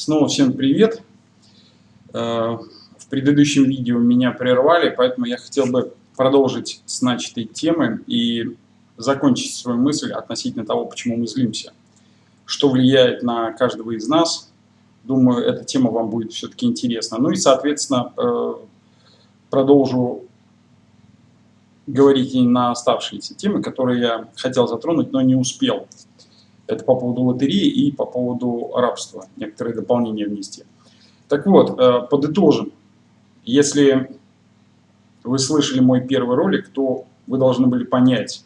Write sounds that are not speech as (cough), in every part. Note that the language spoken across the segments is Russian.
Снова всем привет. Э, в предыдущем видео меня прервали, поэтому я хотел бы продолжить с начатой темы и закончить свою мысль относительно того, почему мы злимся. Что влияет на каждого из нас. Думаю, эта тема вам будет все-таки интересна. Ну и, соответственно, э, продолжу говорить и на оставшиеся темы, которые я хотел затронуть, но не успел. Это по поводу лотереи и по поводу рабства. Некоторые дополнения внести. Так вот, э, подытожим. Если вы слышали мой первый ролик, то вы должны были понять,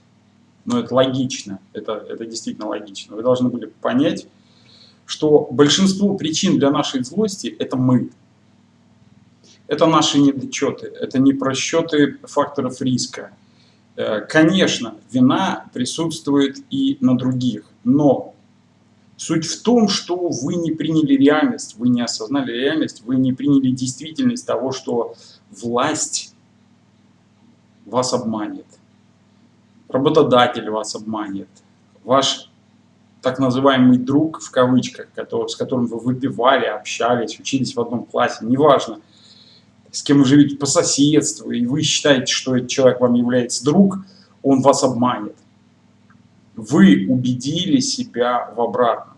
но это логично, это, это действительно логично, вы должны были понять, что большинство причин для нашей злости – это мы. Это наши недочеты, это не просчеты факторов риска. Э, конечно, вина присутствует и на других, но суть в том, что вы не приняли реальность, вы не осознали реальность, вы не приняли действительность того, что власть вас обманет, работодатель вас обманет, ваш так называемый друг, в кавычках, который, с которым вы выпивали, общались, учились в одном классе, неважно, с кем вы живете по соседству, и вы считаете, что этот человек вам является друг, он вас обманет. Вы убедили себя в обратном.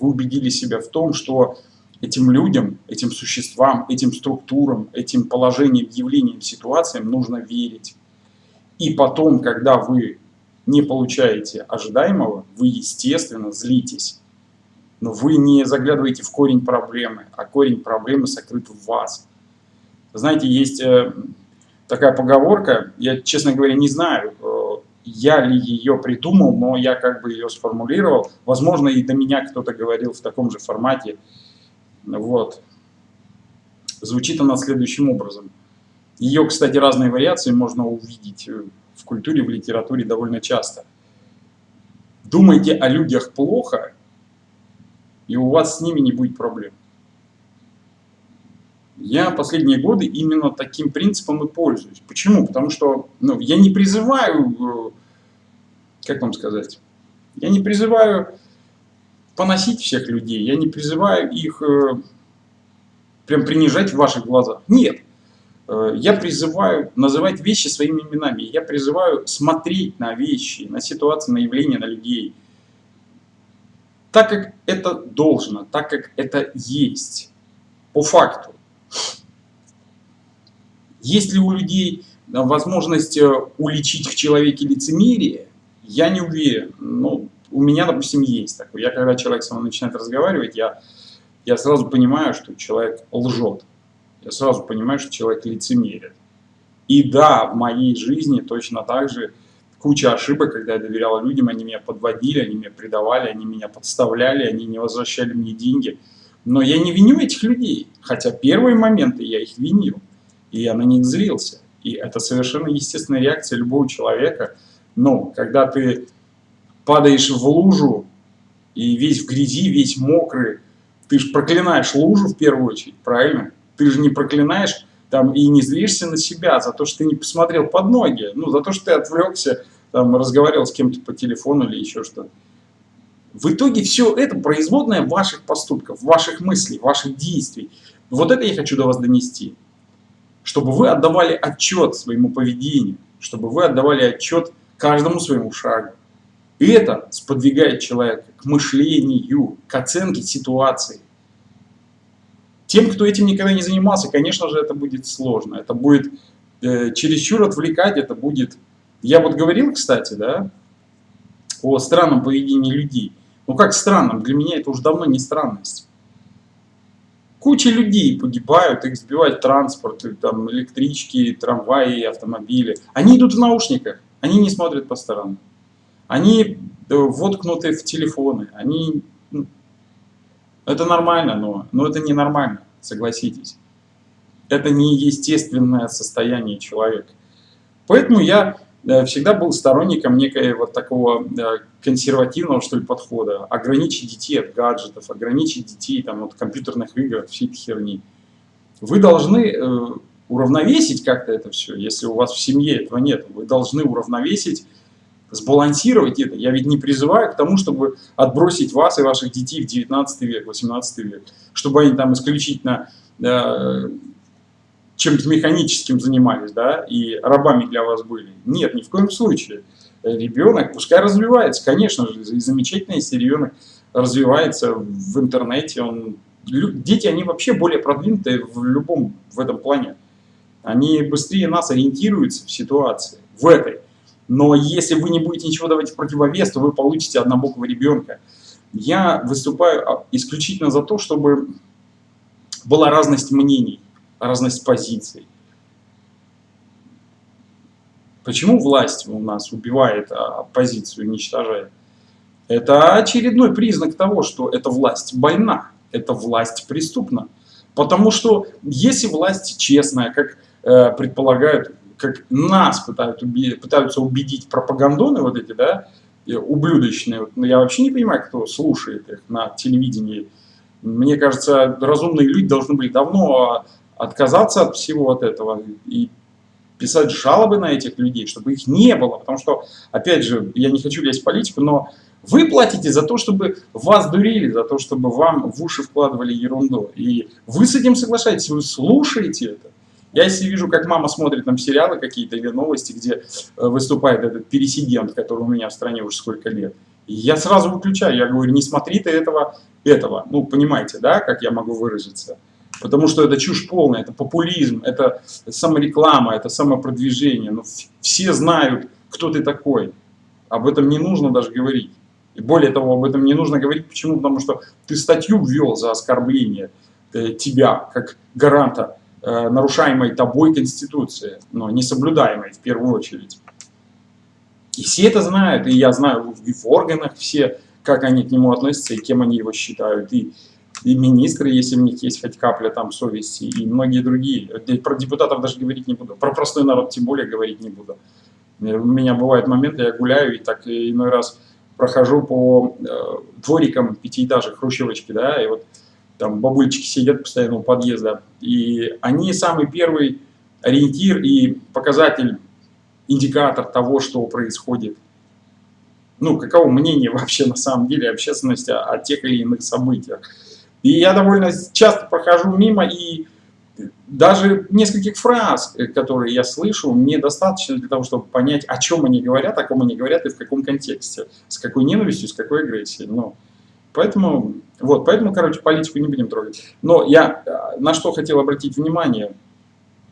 Вы убедили себя в том, что этим людям, этим существам, этим структурам, этим положениям, явлениям, ситуациям нужно верить. И потом, когда вы не получаете ожидаемого, вы, естественно, злитесь. Но вы не заглядываете в корень проблемы, а корень проблемы сокрыт в вас. Знаете, есть э, такая поговорка, я, честно говоря, не знаю, я ли ее придумал, но я как бы ее сформулировал. Возможно, и до меня кто-то говорил в таком же формате. Вот. Звучит она следующим образом. Ее, кстати, разные вариации можно увидеть э, в культуре, в литературе довольно часто. Думайте о людях плохо, и у вас с ними не будет проблем. Я последние годы именно таким принципом и пользуюсь. Почему? Потому что ну, я не призываю, э, как вам сказать, я не призываю поносить всех людей, я не призываю их э, прям принижать в ваших глазах. Нет. Э, я призываю называть вещи своими именами. Я призываю смотреть на вещи, на ситуации, на явления, на людей. Так, как это должно, так, как это есть. По факту. Есть ли у людей э, возможность э, уличить в человеке лицемерие? Я не уверен. Но у меня, допустим, есть такое. Я, когда человек со мной начинает разговаривать, я, я сразу понимаю, что человек лжет я сразу понимаю, что человек лицемерит. И да, в моей жизни точно так же куча ошибок, когда я доверял людям, они меня подводили, они меня предавали, они меня подставляли, они не возвращали мне деньги. Но я не виню этих людей, хотя первые моменты я их винил, и я на них злился. И это совершенно естественная реакция любого человека. Но когда ты падаешь в лужу, и весь в грязи, весь мокрый, ты же проклинаешь лужу в первую очередь, правильно? ты же не проклинаешь там и не злишься на себя за то, что ты не посмотрел под ноги, ну, за то, что ты отвлекся, там, разговаривал с кем-то по телефону или еще что-то. В итоге все это производное ваших поступков, ваших мыслей, ваших действий. Вот это я хочу до вас донести. Чтобы вы отдавали отчет своему поведению, чтобы вы отдавали отчет каждому своему шагу. И это сподвигает человека к мышлению, к оценке ситуации. Тем, кто этим никогда не занимался, конечно же, это будет сложно. Это будет э, чересчур отвлекать, это будет... Я вот говорил, кстати, да, о странном поведении людей. Ну как странном? Для меня это уже давно не странность. Куча людей погибают, их сбивает транспорт, там, электрички, трамваи, автомобили. Они идут в наушниках, они не смотрят по сторонам. Они э, воткнуты в телефоны, они ну, это нормально, но, но это не нормально, согласитесь. Это не естественное состояние человека. Поэтому я э, всегда был сторонником некой вот такого э, консервативного что ли подхода. Ограничить детей от гаджетов, ограничить детей там, от компьютерных игр, всей этой херни. Вы должны э, уравновесить как-то это все, если у вас в семье этого нет. Вы должны уравновесить сбалансировать это. Я ведь не призываю к тому, чтобы отбросить вас и ваших детей в 19 век, 18 век, чтобы они там исключительно э, чем-то механическим занимались, да, и рабами для вас были. Нет, ни в коем случае. Ребенок пускай развивается, конечно же, и замечательно, если ребенок развивается в интернете, он, дети, они вообще более продвинутые в любом в этом плане. Они быстрее нас ориентируются в ситуации, в этой. Но если вы не будете ничего давать в противовес, то вы получите однобокого ребенка. Я выступаю а, исключительно за то, чтобы была разность мнений, разность позиций. Почему власть у нас убивает а, оппозицию, уничтожает? Это очередной признак того, что эта власть больна, эта власть преступна. Потому что если власть честная, как э, предполагают как нас пытают уби пытаются убедить пропагандоны вот эти, да, ублюдочные. Вот, ну, я вообще не понимаю, кто слушает их на телевидении. Мне кажется, разумные люди должны были давно отказаться от всего вот этого и писать жалобы на этих людей, чтобы их не было. Потому что, опять же, я не хочу лезть в политику, но вы платите за то, чтобы вас дурили, за то, чтобы вам в уши вкладывали ерунду. И вы с этим соглашаетесь, вы слушаете это. Я если вижу, как мама смотрит там сериалы какие-то или новости, где э, выступает этот пересидент, который у меня в стране уже сколько лет, я сразу выключаю, я говорю, не смотри ты этого, этого. Ну, понимаете, да, как я могу выразиться? Потому что это чушь полная, это популизм, это самореклама, это самопродвижение. Ну, все знают, кто ты такой. Об этом не нужно даже говорить. И более того, об этом не нужно говорить. Почему? Потому что ты статью ввел за оскорбление э, тебя, как гаранта Э, нарушаемой тобой Конституции, но не соблюдаемой в первую очередь. И все это знают, и я знаю и в органах все, как они к нему относятся, и кем они его считают, и, и министры, если у них есть хоть капля там совести, и многие другие. Про депутатов даже говорить не буду, про простой народ тем более говорить не буду. У меня бывают моменты, я гуляю и так иной раз прохожу по э, дворикам пятиэтажек, хрущевочки, да, и вот там бабульчики сидят постоянно у подъезда, и они самый первый ориентир и показатель, индикатор того, что происходит. Ну, каково мнение (laughs) вообще на самом деле общественности о, о тех или иных событиях. И я довольно часто прохожу мимо, и даже нескольких фраз, э, которые я слышу, мне достаточно для того, чтобы понять, о чем они говорят, о ком они говорят и в каком контексте, с какой ненавистью, с какой агрессией. Но Поэтому, вот, поэтому, короче, политику не будем трогать. Но я э, на что хотел обратить внимание.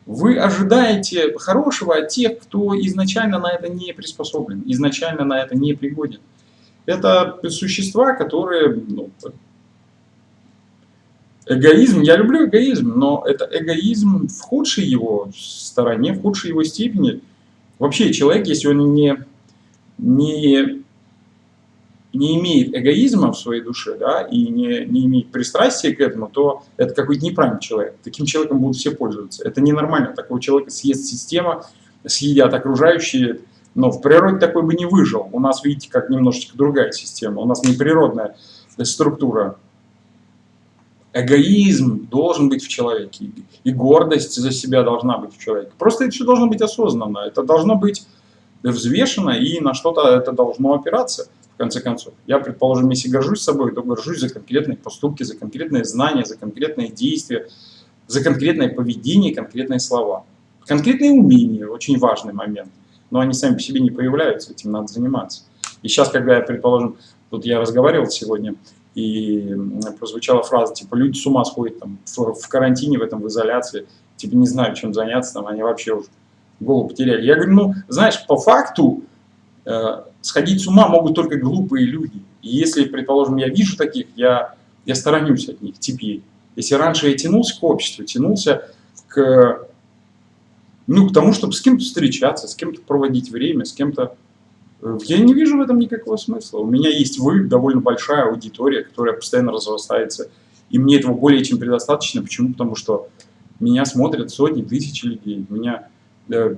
Вы ожидаете хорошего от тех, кто изначально на это не приспособлен, изначально на это не пригоден. Это существа, которые... Ну, эгоизм, я люблю эгоизм, но это эгоизм в худшей его стороне, в худшей его степени. Вообще человек, если он не, не не имеет эгоизма в своей душе, да, и не, не имеет пристрастия к этому, то это какой-то неправильный человек. Таким человеком будут все пользоваться. Это ненормально. Такого человека съест система, съедят окружающие, но в природе такой бы не выжил. У нас, видите, как немножечко другая система. У нас не природная структура. Эгоизм должен быть в человеке, и гордость за себя должна быть в человеке. Просто это все должно быть осознанно, это должно быть взвешено, и на что-то это должно опираться в конце концов. Я, предположим, если горжусь собой, то горжусь за конкретные поступки, за конкретные знания, за конкретные действия, за конкретное поведение, конкретные слова. Конкретные умения – очень важный момент. Но они сами по себе не появляются, этим надо заниматься. И сейчас, когда я, предположим, тут я разговаривал сегодня, и прозвучала фраза, типа, люди с ума сходят там, в, в карантине, в этом, в изоляции, типа, не знают, чем заняться, там, они вообще уже голову потеряли. Я говорю, ну, знаешь, по факту, э, сходить с ума могут только глупые люди. И если, предположим, я вижу таких, я, я сторонюсь от них теперь. Если раньше я тянулся к обществу, тянулся к, ну, к тому, чтобы с кем-то встречаться, с кем-то проводить время, с кем-то... Э, я не вижу в этом никакого смысла. У меня есть вы, довольно большая аудитория, которая постоянно разрастается. И мне этого более чем предостаточно. Почему? Потому что меня смотрят сотни, тысячи людей. Меня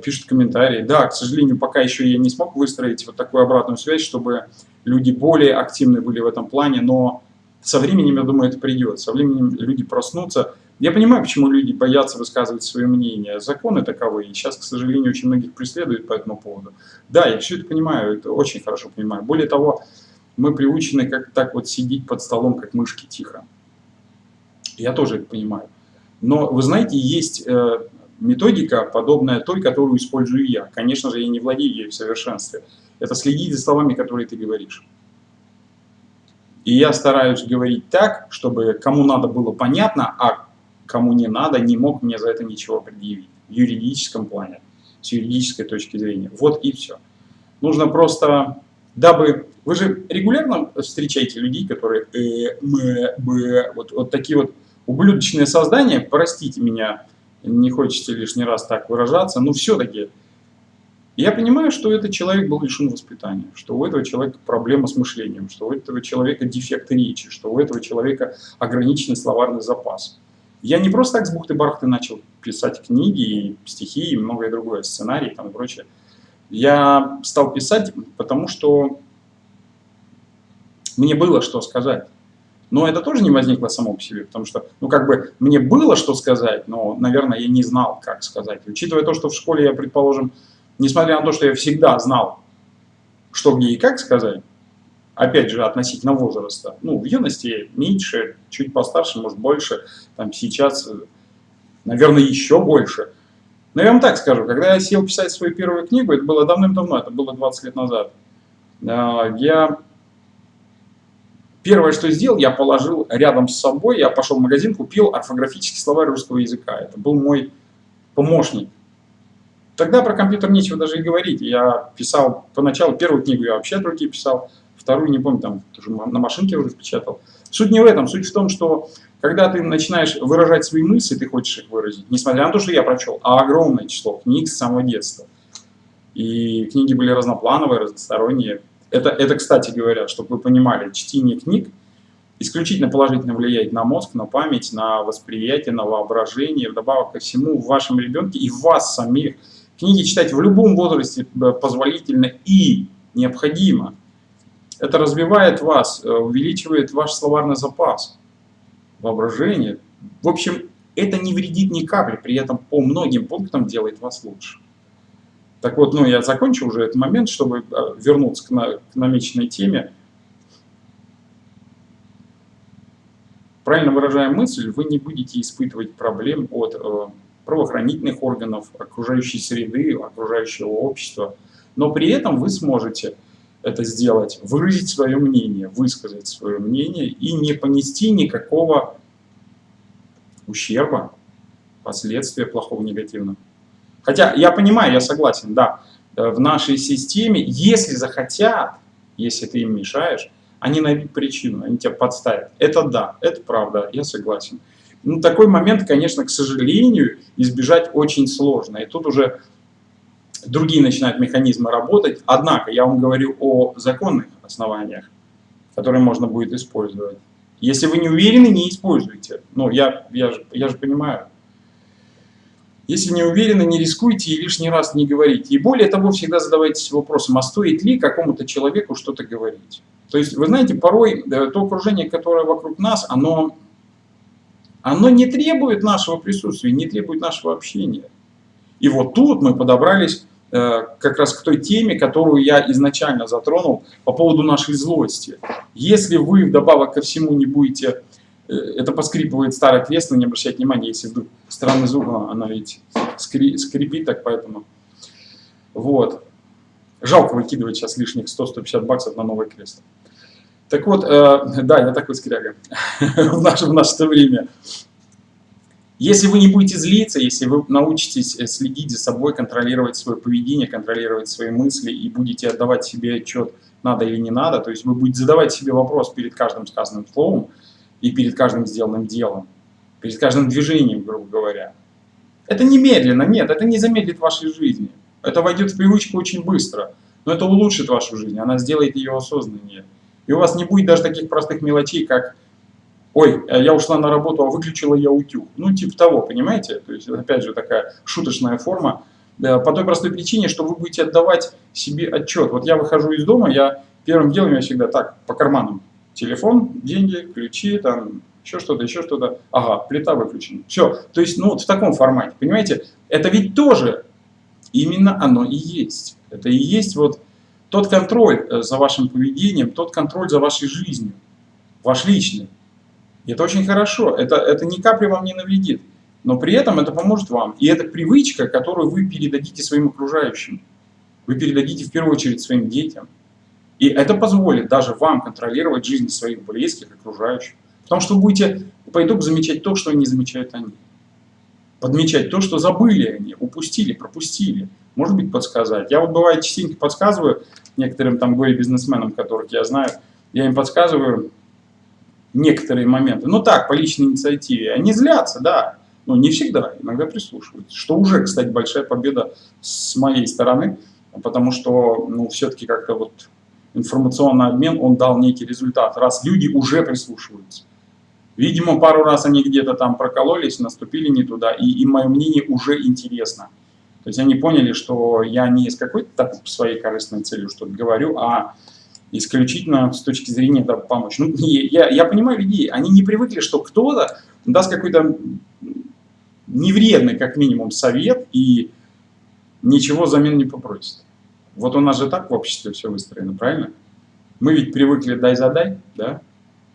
пишут комментарии. Да, к сожалению, пока еще я не смог выстроить вот такую обратную связь, чтобы люди более активны были в этом плане, но со временем, я думаю, это придет. Со временем люди проснутся, Я понимаю, почему люди боятся высказывать свое мнение. Законы таковы, и сейчас, к сожалению, очень многих преследуют по этому поводу. Да, я все это понимаю, это очень хорошо понимаю. Более того, мы приучены как так вот сидеть под столом, как мышки, тихо. Я тоже это понимаю. Но, вы знаете, есть э, методика, подобная той, которую использую я. Конечно же, я не владею ей в совершенстве. Это следить за словами, которые ты говоришь. И я стараюсь говорить так, чтобы кому надо было понятно, а кому не надо, не мог мне за это ничего предъявить. В юридическом плане, с юридической точки зрения. Вот и все. Нужно просто, дабы... Вы же регулярно встречаете людей, которые э, м, б, вот, вот такие вот ублюдочные создания, простите меня, не хочется лишний раз так выражаться, но все-таки я понимаю, что этот человек был лишен воспитания, что у этого человека проблема с мышлением, что у этого человека дефект речи, что у этого человека ограниченный словарный запас. Я не просто так с бухты-барахты начал писать книги, стихи и многое другое, сценарии там и прочее. Я стал писать, потому что мне было что сказать. Но это тоже не возникло само по себе, потому что, ну, как бы, мне было что сказать, но, наверное, я не знал, как сказать. Учитывая то, что в школе я, предположим, несмотря на то, что я всегда знал, что где и как сказать, опять же, относительно возраста. Ну, в юности меньше, чуть постарше, может, больше. Там сейчас, наверное, еще больше. Но я вам так скажу, когда я сел писать свою первую книгу, это было давным-давно, это было 20 лет назад, а, я... Первое, что сделал, я положил рядом с собой, я пошел в магазин, купил орфографический словарь русского языка. Это был мой помощник. Тогда про компьютер нечего даже и говорить. Я писал, поначалу первую книгу я вообще от руки писал, вторую, не помню, там тоже на машинке уже печатал. Суть не в этом, суть в том, что когда ты начинаешь выражать свои мысли, ты хочешь их выразить, несмотря на то, что я прочел, а огромное число книг с самого детства. И книги были разноплановые, разносторонние. Это, это, кстати говоря, чтобы вы понимали, чтение книг исключительно положительно влияет на мозг, на память, на восприятие, на воображение, вдобавок ко всему в вашем ребенке и в вас самих. Книги читать в любом возрасте э, позволительно и необходимо. Это развивает вас, э, увеличивает ваш словарный запас, воображение. В общем, это не вредит ни капли, при этом по многим пунктам делает вас лучше. Так вот, ну я закончу уже этот момент, чтобы э, вернуться к, на, к намеченной теме. Правильно выражая мысль, вы не будете испытывать проблем от э, правоохранительных органов, окружающей среды, окружающего общества, но при этом вы сможете это сделать, выразить свое мнение, высказать свое мнение и не понести никакого ущерба, последствия плохого, негативного. Хотя я понимаю, я согласен, да, э, в нашей системе, если захотят, если ты им мешаешь, они найдут причину, они тебя подставят. Это да, это правда, я согласен. Ну, такой момент, конечно, к сожалению, избежать очень сложно. И тут уже другие начинают механизмы работать. Однако я вам говорю о законных основаниях, которые можно будет использовать. Если вы не уверены, не используйте. Ну, я, я, же, я же понимаю. Если не уверены, не рискуйте и лишний раз не говорите. И более того, всегда задавайтесь вопросом, а стоит ли какому-то человеку что-то говорить. То есть, вы знаете, порой э, то окружение, которое вокруг нас, оно, оно не требует нашего присутствия, не требует нашего общения. И вот тут мы подобрались Э, как раз к той теме, которую я изначально затронул по поводу нашей злости. Если вы вдобавок ко всему не будете, э, это поскрипывает старое кресло, не обращайте внимания, если вдруг странный звук, она ведь скрипит так, поэтому. Вот. Жалко выкидывать сейчас лишних 100-150 баксов на новое кресло. Так вот, э, да, я такой скряга (laughs) в наше время. Если вы не будете злиться, если вы научитесь э, следить за собой, контролировать свое поведение, контролировать свои мысли и будете отдавать себе отчет, надо или не надо, то есть вы будете задавать себе вопрос перед каждым сказанным словом и перед каждым сделанным делом, перед каждым движением, грубо говоря. Это немедленно, нет, это не замедлит вашей жизни. Это войдет в привычку очень быстро, но это улучшит вашу жизнь, она сделает ее осознаннее. И у вас не будет даже таких простых мелочей, как ой, э, я ушла на работу, а выключила я утюг. Ну, типа того, понимаете? То есть, опять же, такая шуточная форма. По той простой причине, что вы будете отдавать себе отчет. Вот я выхожу из дома, я первым делом я всегда так, по карманам. Телефон, деньги, ключи, там, еще что-то, еще что-то. Ага, плита выключена. Все. То есть, ну вот в таком формате, понимаете? Это ведь тоже именно оно и есть. Это и есть вот тот контроль э, за вашим поведением, тот контроль за вашей жизнью, ваш личный. И это очень хорошо. Это, это ни капли вам не навредит. Но при этом это поможет вам. И это привычка, которую вы передадите своим окружающим. Вы передадите в первую очередь своим детям. И это позволит даже вам контролировать жизнь своих близких, окружающих. Потому что вы будете по итогу замечать то, что не замечают они. Подмечать то, что забыли они, упустили, пропустили. Может быть, подсказать. Я вот бывает частенько подсказываю некоторым там горе-бизнесменам, которых я знаю, я им подсказываю некоторые моменты. Ну так, по личной инициативе. Они злятся, да. Но не всегда, иногда прислушиваются. Что уже, кстати, большая победа с моей стороны, потому что, ну, все-таки как-то вот информационный обмен, он дал некий результат, раз люди уже прислушиваются. Видимо, пару раз они где-то там прокололись, наступили не туда, и им мое мнение уже интересно. То есть они поняли, что я не из какой-то своей корыстной целью что-то говорю, а исключительно с точки зрения да, помочь. Ну, я, я понимаю людей, они не привыкли, что кто-то даст какой-то невредный, как минимум, совет и ничего взамен не попросит. Вот у нас же так в обществе все выстроено, правильно? Мы ведь привыкли дай-задай, да?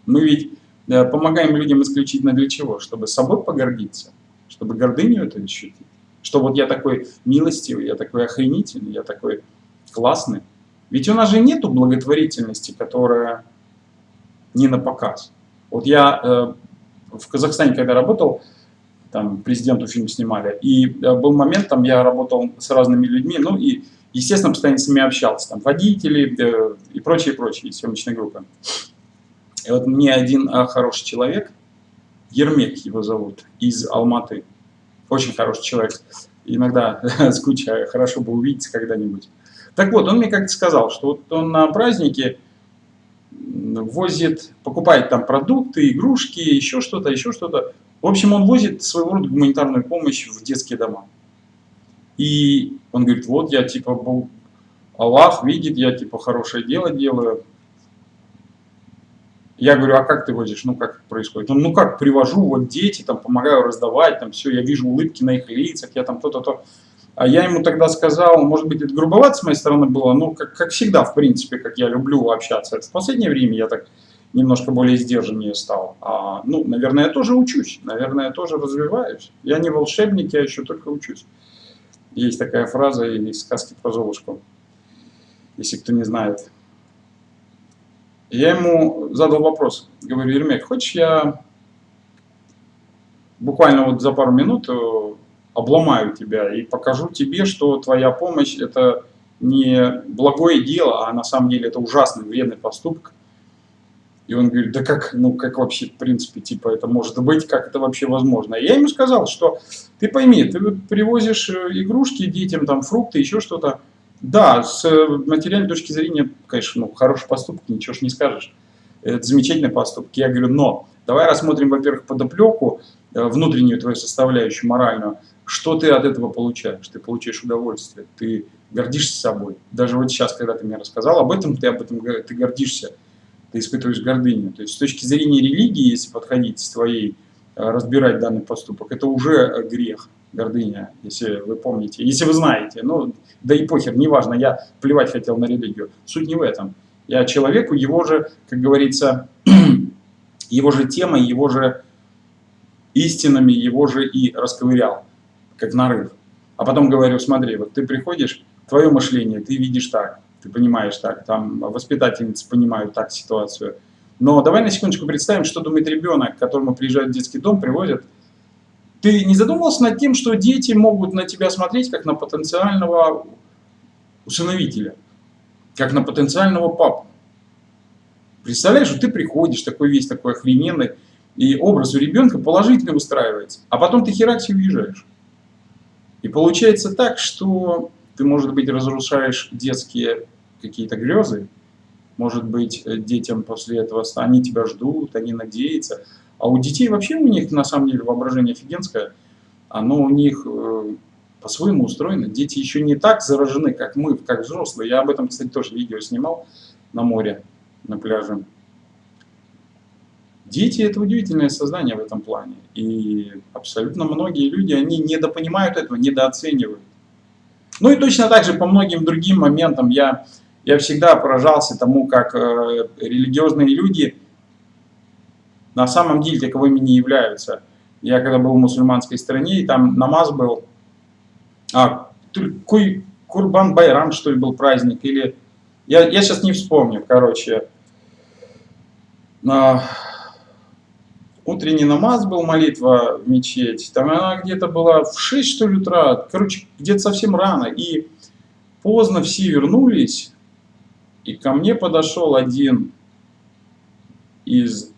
Мы ведь да, э, помогаем людям исключительно для чего? Чтобы собой погордиться, чтобы гордыню это ощутить. Что вот я такой милостивый, я такой охренительный, я такой классный. Ведь у нас же нету благотворительности, которая не на показ. Вот я э, в Казахстане, когда работал, там президенту фильм снимали, и э, был момент, там я работал с разными людьми, ну и Естественно, постоянно с ними общался, там водители э, и прочие, прочие съемочные группы. И вот мне один а, хороший человек, Ермек его зовут, из Алматы, очень хороший человек, иногда (laughs) скучаю, хорошо бы увидеться когда-нибудь. Так вот, он мне как-то сказал, что вот он на празднике возит, покупает там продукты, игрушки, еще что-то, еще что-то. В общем, он возит своего рода гуманитарную помощь в детские дома. И он говорит, вот я типа Бог, Аллах видит, я типа хорошее дело делаю. Я говорю, а как ты возишь? Ну, как происходит? Он, ну, как, привожу, вот дети, там, помогаю раздавать, там, все, я вижу улыбки на их лицах, я там то-то-то. А я ему тогда сказал, может быть, это грубовато с моей стороны было, ну, как, как всегда, в принципе, как я люблю общаться. Это в последнее время я так немножко более сдержаннее стал. А, ну, наверное, я тоже учусь, наверное, я тоже развиваюсь. Я не волшебник, я еще только учусь. Есть такая фраза из сказки про Золушку, если кто не знает. Я ему задал вопрос, говорю, Ермек, хочешь я буквально вот за пару минут э, обломаю тебя и покажу тебе, что твоя помощь это не благое дело, а на самом деле это ужасный вредный поступок, и он говорит, да как, ну как вообще, в принципе, типа это может быть, как это вообще возможно? И я ему сказал, что ты пойми, ты привозишь э, игрушки детям, там фрукты, еще что-то. Да, с э, материальной точки зрения, конечно, ну, хороший поступок, ничего ж не скажешь. Это замечательный поступок. Я говорю, но давай рассмотрим, во-первых, подоплеку, э, внутреннюю твою составляющую, моральную. Что ты от этого получаешь? Ты получаешь удовольствие, ты гордишься собой. Даже вот сейчас, когда ты мне рассказал об этом, ты об этом ты гордишься ты испытываешь гордыню. То есть с точки зрения религии, если подходить с твоей, э, разбирать данный поступок, это уже э, грех, гордыня, если вы помните, если вы знаете. Ну, да и похер, неважно, я плевать хотел на религию. Суть не в этом. Я человеку, его же, как говорится, (clears throat) его же темой, его же истинами, его же и расковырял, как нарыв. А потом говорю, смотри, вот ты приходишь, твое мышление, ты видишь так, ты понимаешь так, там воспитательницы понимают так ситуацию. Но давай на секундочку представим, что думает ребенок, к которому приезжает в детский дом, привозят. Ты не задумывался над тем, что дети могут на тебя смотреть как на потенциального усыновителя, как на потенциального папу? Представляешь, что ты приходишь, такой весь такой охрененный, и образ у ребенка положительно выстраивается, а потом ты херакси уезжаешь. И получается так, что ты, может быть, разрушаешь детские какие-то грезы, может быть, э, детям после этого, они тебя ждут, они надеются. А у детей вообще у них, на самом деле, воображение офигенское, оно у них э, по-своему устроено. Дети еще не так заражены, как мы, как взрослые. Я об этом, кстати, тоже видео снимал на море, на пляже. Дети – это удивительное создание в этом плане. И абсолютно многие люди, они недопонимают этого, недооценивают. Ну и точно так же по многим другим моментам я, я всегда поражался тому, как э, религиозные люди на самом деле таковыми не являются. Я когда был в мусульманской стране, и там намаз был, а, Куй, Курбан Байрам, что ли, был праздник, или... Я, я сейчас не вспомню, короче. А, утренний намаз был, молитва в мечеть. Там она где-то была в 6, что ли, утра. Короче, где-то совсем рано. И поздно все вернулись. И ко мне подошел один из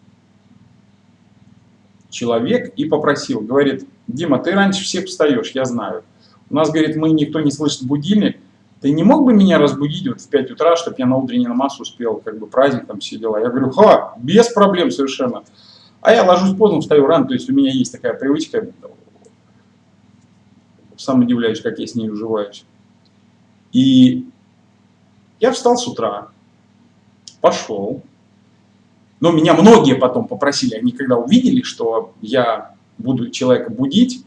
человек и попросил, говорит, Дима, ты раньше всех встаешь, я знаю. У нас, говорит, мы никто не слышит будильник. Ты не мог бы меня разбудить вот в 5 утра, чтобы я на утренний намаз успел, как бы праздник там все дела. Я говорю, ха, без проблем совершенно. А я ложусь поздно, встаю рано, то есть у меня есть такая привычка. Сам удивляюсь, как я с ней уживаюсь. И я встал с утра, пошел, но меня многие потом попросили, они когда увидели, что я буду человека будить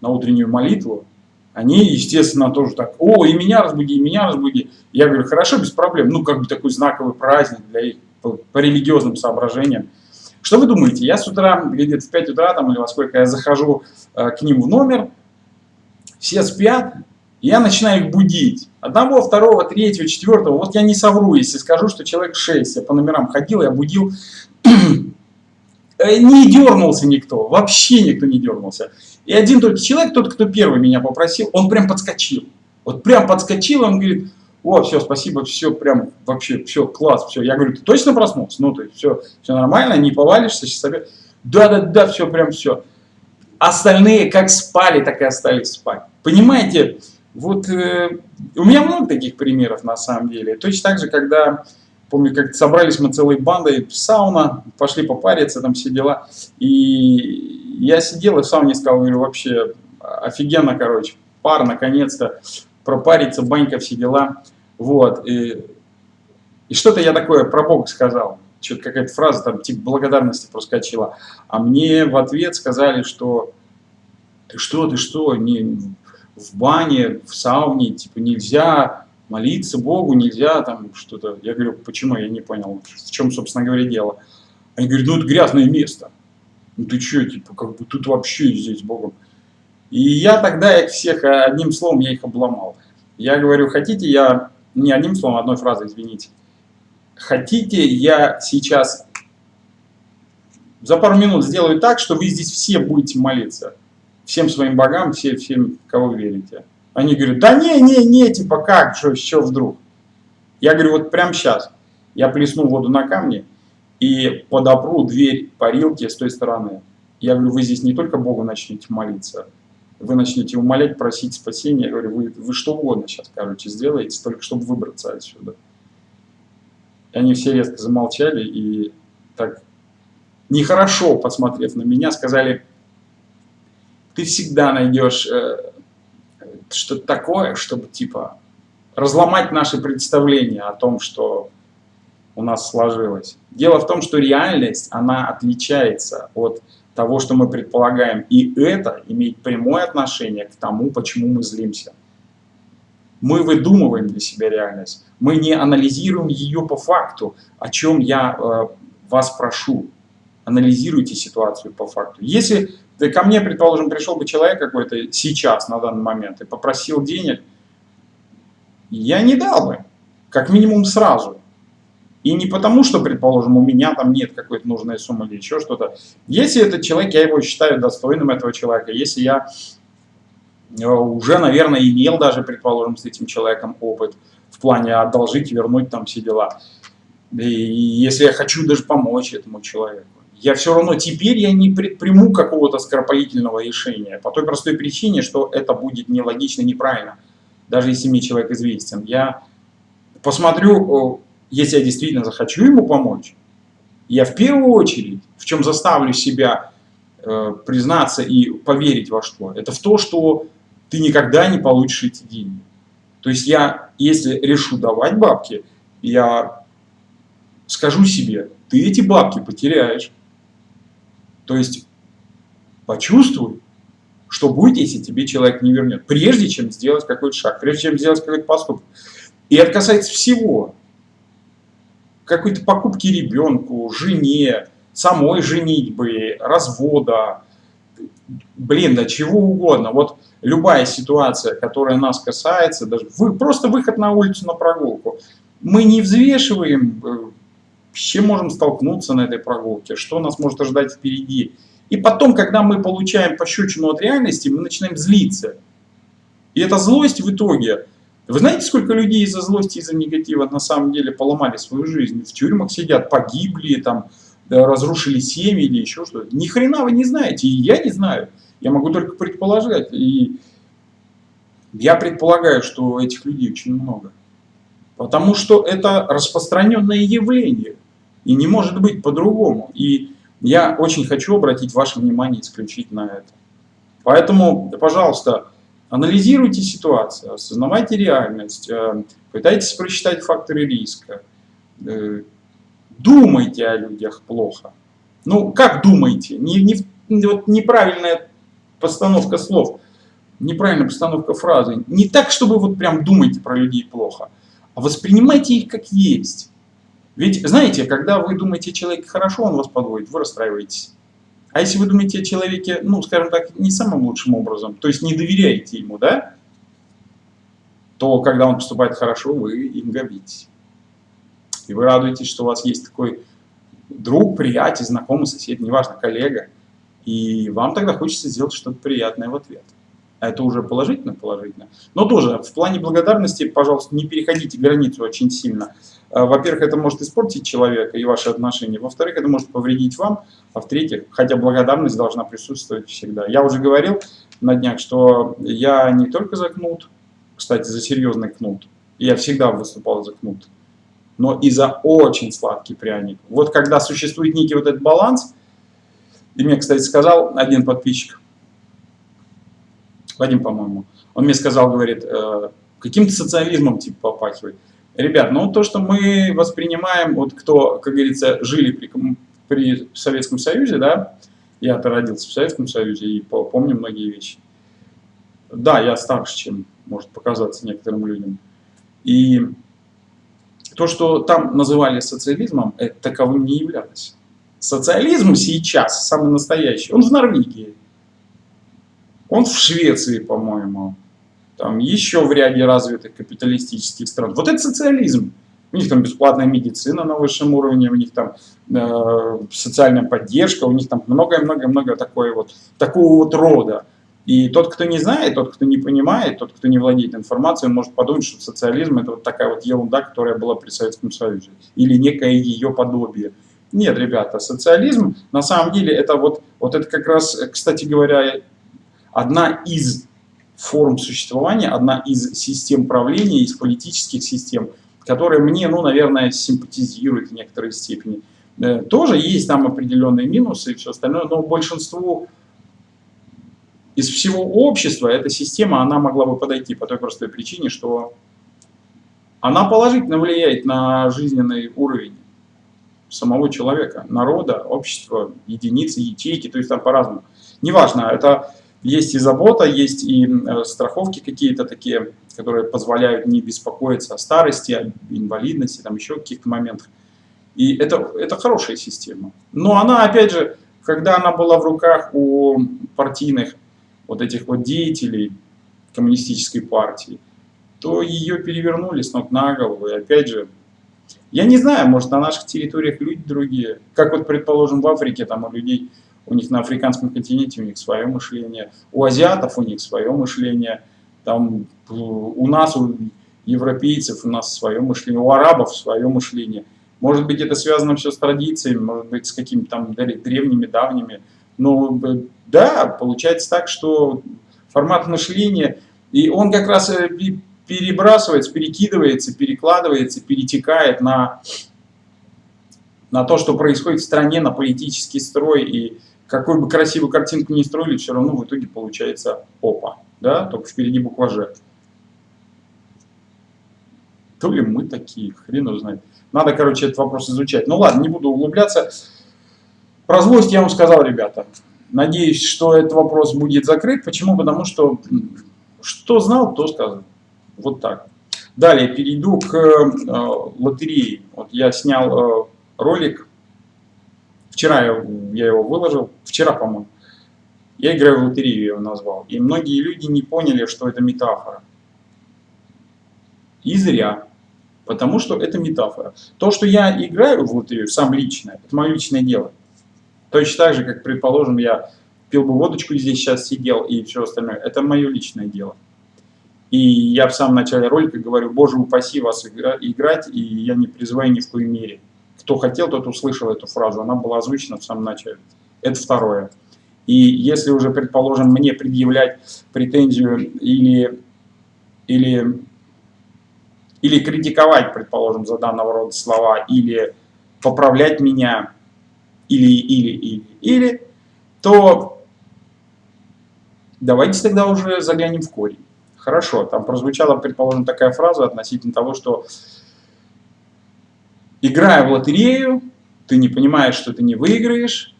на утреннюю молитву, они, естественно, тоже так, о, и меня разбуди, и меня разбуди. Я говорю, хорошо, без проблем, ну, как бы такой знаковый праздник для их, по, по религиозным соображениям. Что вы думаете, я с утра, где-то в 5 утра там или во сколько я захожу э, к ним в номер, все спят, я начинаю их будить. Одного, второго, третьего, четвертого. Вот я не совру, если скажу, что человек 6. Я по номерам ходил, я будил. Э, не дернулся никто, вообще никто не дернулся. И один только человек, тот, кто первый меня попросил, он прям подскочил. Вот прям подскочил, он говорит, о, все, спасибо, все, прям вообще, все, класс, все. Я говорю, ты точно проснулся? Ну, то есть все, все нормально, не повалишься сейчас опять. Да-да-да, все, прям все. Остальные как спали, так и остались спать. Понимаете, вот э, у меня много таких примеров на самом деле. Точно так же, когда, помню, как собрались мы целой бандой в сауна, пошли попариться, там все дела. И я сидел и в сауне сказал, говорю, вообще офигенно, короче, пар, наконец-то, пропариться, банька, все дела. Вот. И, и что-то я такое про Бога сказал. Что-то какая-то фраза там типа благодарности проскочила. А мне в ответ сказали, что ты что, ты что, не, в бане, в сауне, типа нельзя молиться Богу, нельзя там что-то. Я говорю, почему, я не понял, в чем, собственно говоря, дело. Они говорят, ну это грязное место. Ну ты что, типа, как бы тут вообще здесь Богом. И я тогда их всех, одним словом, я их обломал. Я говорю, хотите, я, не одним словом, одной фразой, извините. Хотите, я сейчас за пару минут сделаю так, что вы здесь все будете молиться всем своим богам, все, всем, кого верите. Они говорят, да не, не, не, типа как, что, что вдруг? Я говорю, вот прямо сейчас я плесну воду на камни и подопру дверь парилки с той стороны. Я говорю, вы здесь не только Богу начнете молиться, вы начнете умолять, просить спасения. Я говорю, вы, вы что угодно сейчас, короче, сделаете, только чтобы выбраться отсюда. И они все резко замолчали и так нехорошо, посмотрев на меня, сказали, ты всегда найдешь э, что-то такое, чтобы типа разломать наши представления о том, что у нас сложилось. Дело в том, что реальность, она отличается от того, что мы предполагаем. И это имеет прямое отношение к тому, почему мы злимся. Мы выдумываем для себя реальность. Мы не анализируем ее по факту, о чем я э, вас прошу. Анализируйте ситуацию по факту. Если да ко мне, предположим, пришел бы человек какой-то сейчас, на данный момент, и попросил денег, я не дал бы, как минимум сразу. И не потому, что, предположим, у меня там нет какой-то нужной суммы или еще что-то. Если этот человек, я его считаю достойным этого человека, если я э, уже, наверное, имел даже, предположим, с этим человеком опыт в плане одолжить, вернуть там все дела. И если я хочу даже помочь этому человеку я все равно теперь я не предприму какого-то скоропалительного решения. По той простой причине, что это будет нелогично, неправильно. Даже если мне человек известен. Я посмотрю, если я действительно захочу ему помочь, я в первую очередь, в чем заставлю себя э, признаться и поверить во что, это в то, что ты никогда не получишь эти деньги. То есть я, если решу давать бабки, я скажу себе, ты эти бабки потеряешь. То есть почувствуй, что будет, если тебе человек не вернет, прежде чем сделать какой-то шаг, прежде чем сделать какой-то поступок. И это касается всего. Какой-то покупки ребенку, жене, самой женитьбы, развода, блин, да чего угодно. Вот любая ситуация, которая нас касается, даже вы, просто выход на улицу на прогулку, мы не взвешиваем, э, с чем можем столкнуться на этой прогулке, что нас может ожидать впереди. И потом, когда мы получаем пощечину от реальности, мы начинаем злиться. И эта злость в итоге... Вы знаете, сколько людей из-за злости, из-за негатива на самом деле поломали свою жизнь? В тюрьмах сидят, погибли, там, разрушили семьи или еще что-то. Ни хрена вы не знаете, и я не знаю. Я могу только предположить. И я предполагаю, что этих людей очень много. Потому что это распространенное явление. И не может быть по-другому. И я очень хочу обратить ваше внимание исключительно на это. Поэтому, пожалуйста, анализируйте ситуацию, осознавайте реальность, э, пытайтесь просчитать факторы риска, э, думайте о людях плохо. Ну, как думаете? Не, не, вот неправильная постановка слов, неправильная постановка фразы. Не так, чтобы вот прям думайте про людей плохо, а воспринимайте их как есть. Ведь, знаете, когда вы думаете о человеке хорошо, он вас подводит, вы расстраиваетесь. А если вы думаете о человеке, ну, скажем так, не самым лучшим образом, то есть не доверяете ему, да, то когда он поступает хорошо, вы им гордитесь. И вы радуетесь, что у вас есть такой друг, приятель, знакомый, сосед, неважно, коллега. И вам тогда хочется сделать что-то приятное в ответ. А это уже положительно, положительно. Но тоже в плане благодарности, пожалуйста, не переходите границу очень сильно. А, во-первых, это может испортить человека и ваши отношения. Во-вторых, это может повредить вам. А в-третьих, хотя благодарность должна присутствовать всегда. Я уже говорил на днях, что я не только за кнут, кстати, за серьезный кнут. Я всегда выступал за кнут но и за очень сладкий пряник. Вот когда существует некий вот этот баланс, и мне, кстати, сказал один подписчик, Вадим, по-моему, он мне сказал, говорит, э, каким-то социализмом типа попахивает. Ребят, ну то, что мы воспринимаем, вот кто, как говорится, жили при, при Советском Союзе, да, я-то родился в Советском Союзе и помню многие вещи. Да, я старше, чем может показаться некоторым людям. И то, что там называли социализмом, это таковым не являлось. Социализм сейчас, самый настоящий, он в Норвегии. Он в Швеции, по-моему. Там еще в ряде развитых капиталистических стран. Вот это социализм. У них там бесплатная медицина на высшем уровне, у них там э, социальная поддержка, у них там многое-многое-многое такое вот, такого вот рода. И тот, кто не знает, тот, кто не понимает, тот, кто не владеет информацией, может подумать, что социализм – это вот такая вот ерунда, которая была при Советском Союзе, или некое ее подобие. Нет, ребята, социализм на самом деле это вот, вот это как раз, кстати говоря, одна из форм существования, одна из систем правления, из политических систем, которые мне, ну, наверное, симпатизируют в некоторой степени. Э, тоже есть там определенные минусы и все остальное, но большинству из всего общества эта система, она могла бы подойти по той простой причине, что она положительно влияет на жизненный уровень самого человека, народа, общества, единицы, ячейки, то есть там по-разному. Неважно, это есть и забота, есть и э, страховки какие-то такие, которые позволяют не беспокоиться о старости, о инвалидности, там еще каких-то моментах. И это, это хорошая система. Но она, опять же, когда она была в руках у партийных вот этих вот деятелей коммунистической партии, то ее перевернули с ног на голову. И опять же, я не знаю, может на наших территориях люди другие. Как вот, предположим, в Африке, там у людей, у них на африканском континенте у них свое мышление, у азиатов у них свое мышление, там у нас, у европейцев у нас свое мышление, у арабов свое мышление. Может быть, это связано все с традициями, может быть, с какими-то там древними, давними ну, да, получается так, что формат мышления, и он как раз э, перебрасывается, перекидывается, перекладывается, перетекает на, на то, что происходит в стране, на политический строй, и какую бы красивую картинку ни строили, все равно в итоге получается опа, да, только впереди буква «Ж». То ли мы такие, хрен его знает. Надо, короче, этот вопрос изучать. Ну ладно, не буду углубляться. Про злость я вам сказал, ребята. Надеюсь, что этот вопрос будет закрыт. Почему? Потому что что знал, то сказал. Вот так. Далее перейду к э, лотерее. Вот я снял э, ролик. Вчера я, его выложил. Вчера, по-моему. Я играю в лотерею, я его назвал. И многие люди не поняли, что это метафора. И зря. Потому что это метафора. То, что я играю в лотерею, сам лично, это мое личное дело. Точно так же, как, предположим, я пил бы водочку здесь сейчас сидел и все остальное. Это мое личное дело. И я в самом начале ролика говорю, боже упаси вас игра, играть, и я не призываю ни в коей мере. Кто хотел, тот услышал эту фразу, она была озвучена в самом начале. Это второе. И если уже, предположим, мне предъявлять претензию или, или, или критиковать, предположим, за данного рода слова, или поправлять меня, или, или, или, или, то давайте тогда уже заглянем в корень. Хорошо, там прозвучала, предположим, такая фраза относительно того, что играя в лотерею, ты не понимаешь, что ты не выиграешь,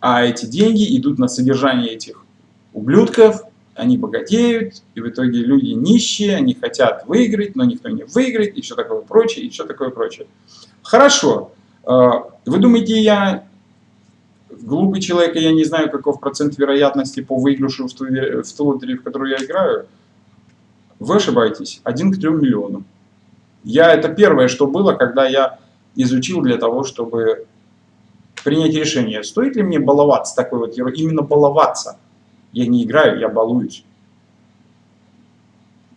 а эти деньги идут на содержание этих ублюдков, они богатеют, и в итоге люди нищие, они хотят выиграть, но никто не выиграет, и все такое прочее, и все такое прочее. Хорошо, а, вы думаете, я глупый человек, и я не знаю, каков процент вероятности по выигрышу в ту, в ту лотерею, в которую я играю? Вы ошибаетесь. Один к трем миллионам. Я, это первое, что было, когда я изучил для того, чтобы принять решение, стоит ли мне баловаться такой вот именно баловаться. Я не играю, я балуюсь.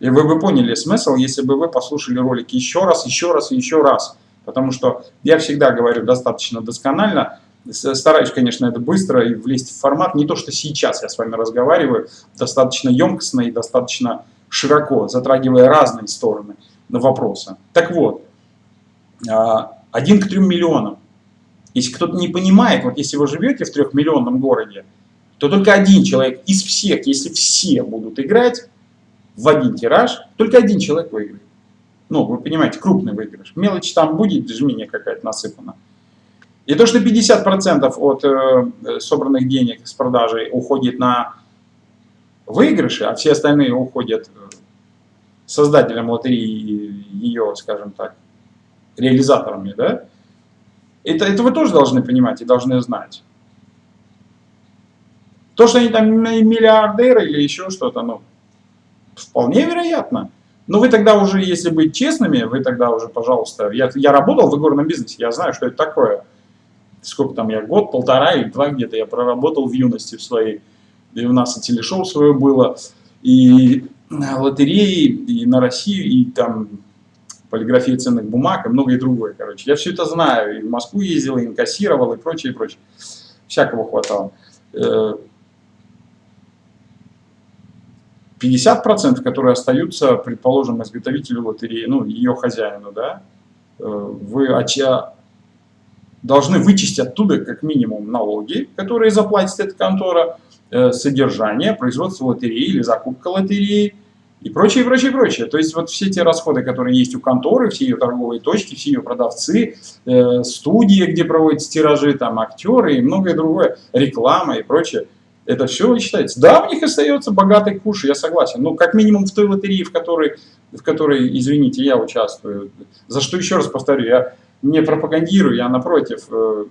И вы бы поняли смысл, если бы вы послушали ролик еще раз, еще раз и еще раз. Потому что я всегда говорю достаточно досконально, стараюсь, конечно, это быстро и влезть в формат. Не то, что сейчас я с вами разговариваю, достаточно емкостно и достаточно широко, затрагивая разные стороны вопроса. Так вот, а, один к трем миллионам. Если кто-то не понимает, вот если вы живете в трехмиллионном городе, то только один человек из всех, если все будут играть в один тираж, только один человек выиграет. Ну, вы понимаете, крупный выигрыш. Мелочь там будет, жмение какая-то насыпана. И то, что 50% от э, собранных денег с продажи уходит на выигрыши, а все остальные уходят э, создателям лотереи, ее, скажем так, реализаторами, да, это, это вы тоже должны понимать и должны знать. То, что они там миллиардеры или еще что-то, ну, вполне вероятно. Но вы тогда уже, если быть честными, вы тогда уже, пожалуйста, я, я работал в игорном бизнесе, я знаю, что это такое. Сколько там я, год, полтора или два где-то я проработал в юности в своей. И у нас и телешоу свое было, и лотереи, и на Россию, и там полиграфия ценных бумаг, и многое другое, короче. Я все это знаю, и в Москву ездил, и инкассировал, и прочее, и прочее. Всякого хватало. 50%, э, которые остаются, предположим, изготовителю лотереи, ну, ее хозяину, да, э, вы должны вычесть оттуда как минимум налоги, которые заплатит эта контора, Э, содержание, производство лотереи или закупка лотереи и прочее, прочее, прочее. То есть вот все те расходы, которые есть у конторы, все ее торговые точки, все ее продавцы, э, студии, где проводятся тиражи, там актеры и многое другое, реклама и прочее. Это все вычитается. Да, у них остается богатый куш, я согласен. Но как минимум в той лотерее, в которой, в которой извините, я участвую. За что еще раз повторю, я не пропагандирую, я напротив э,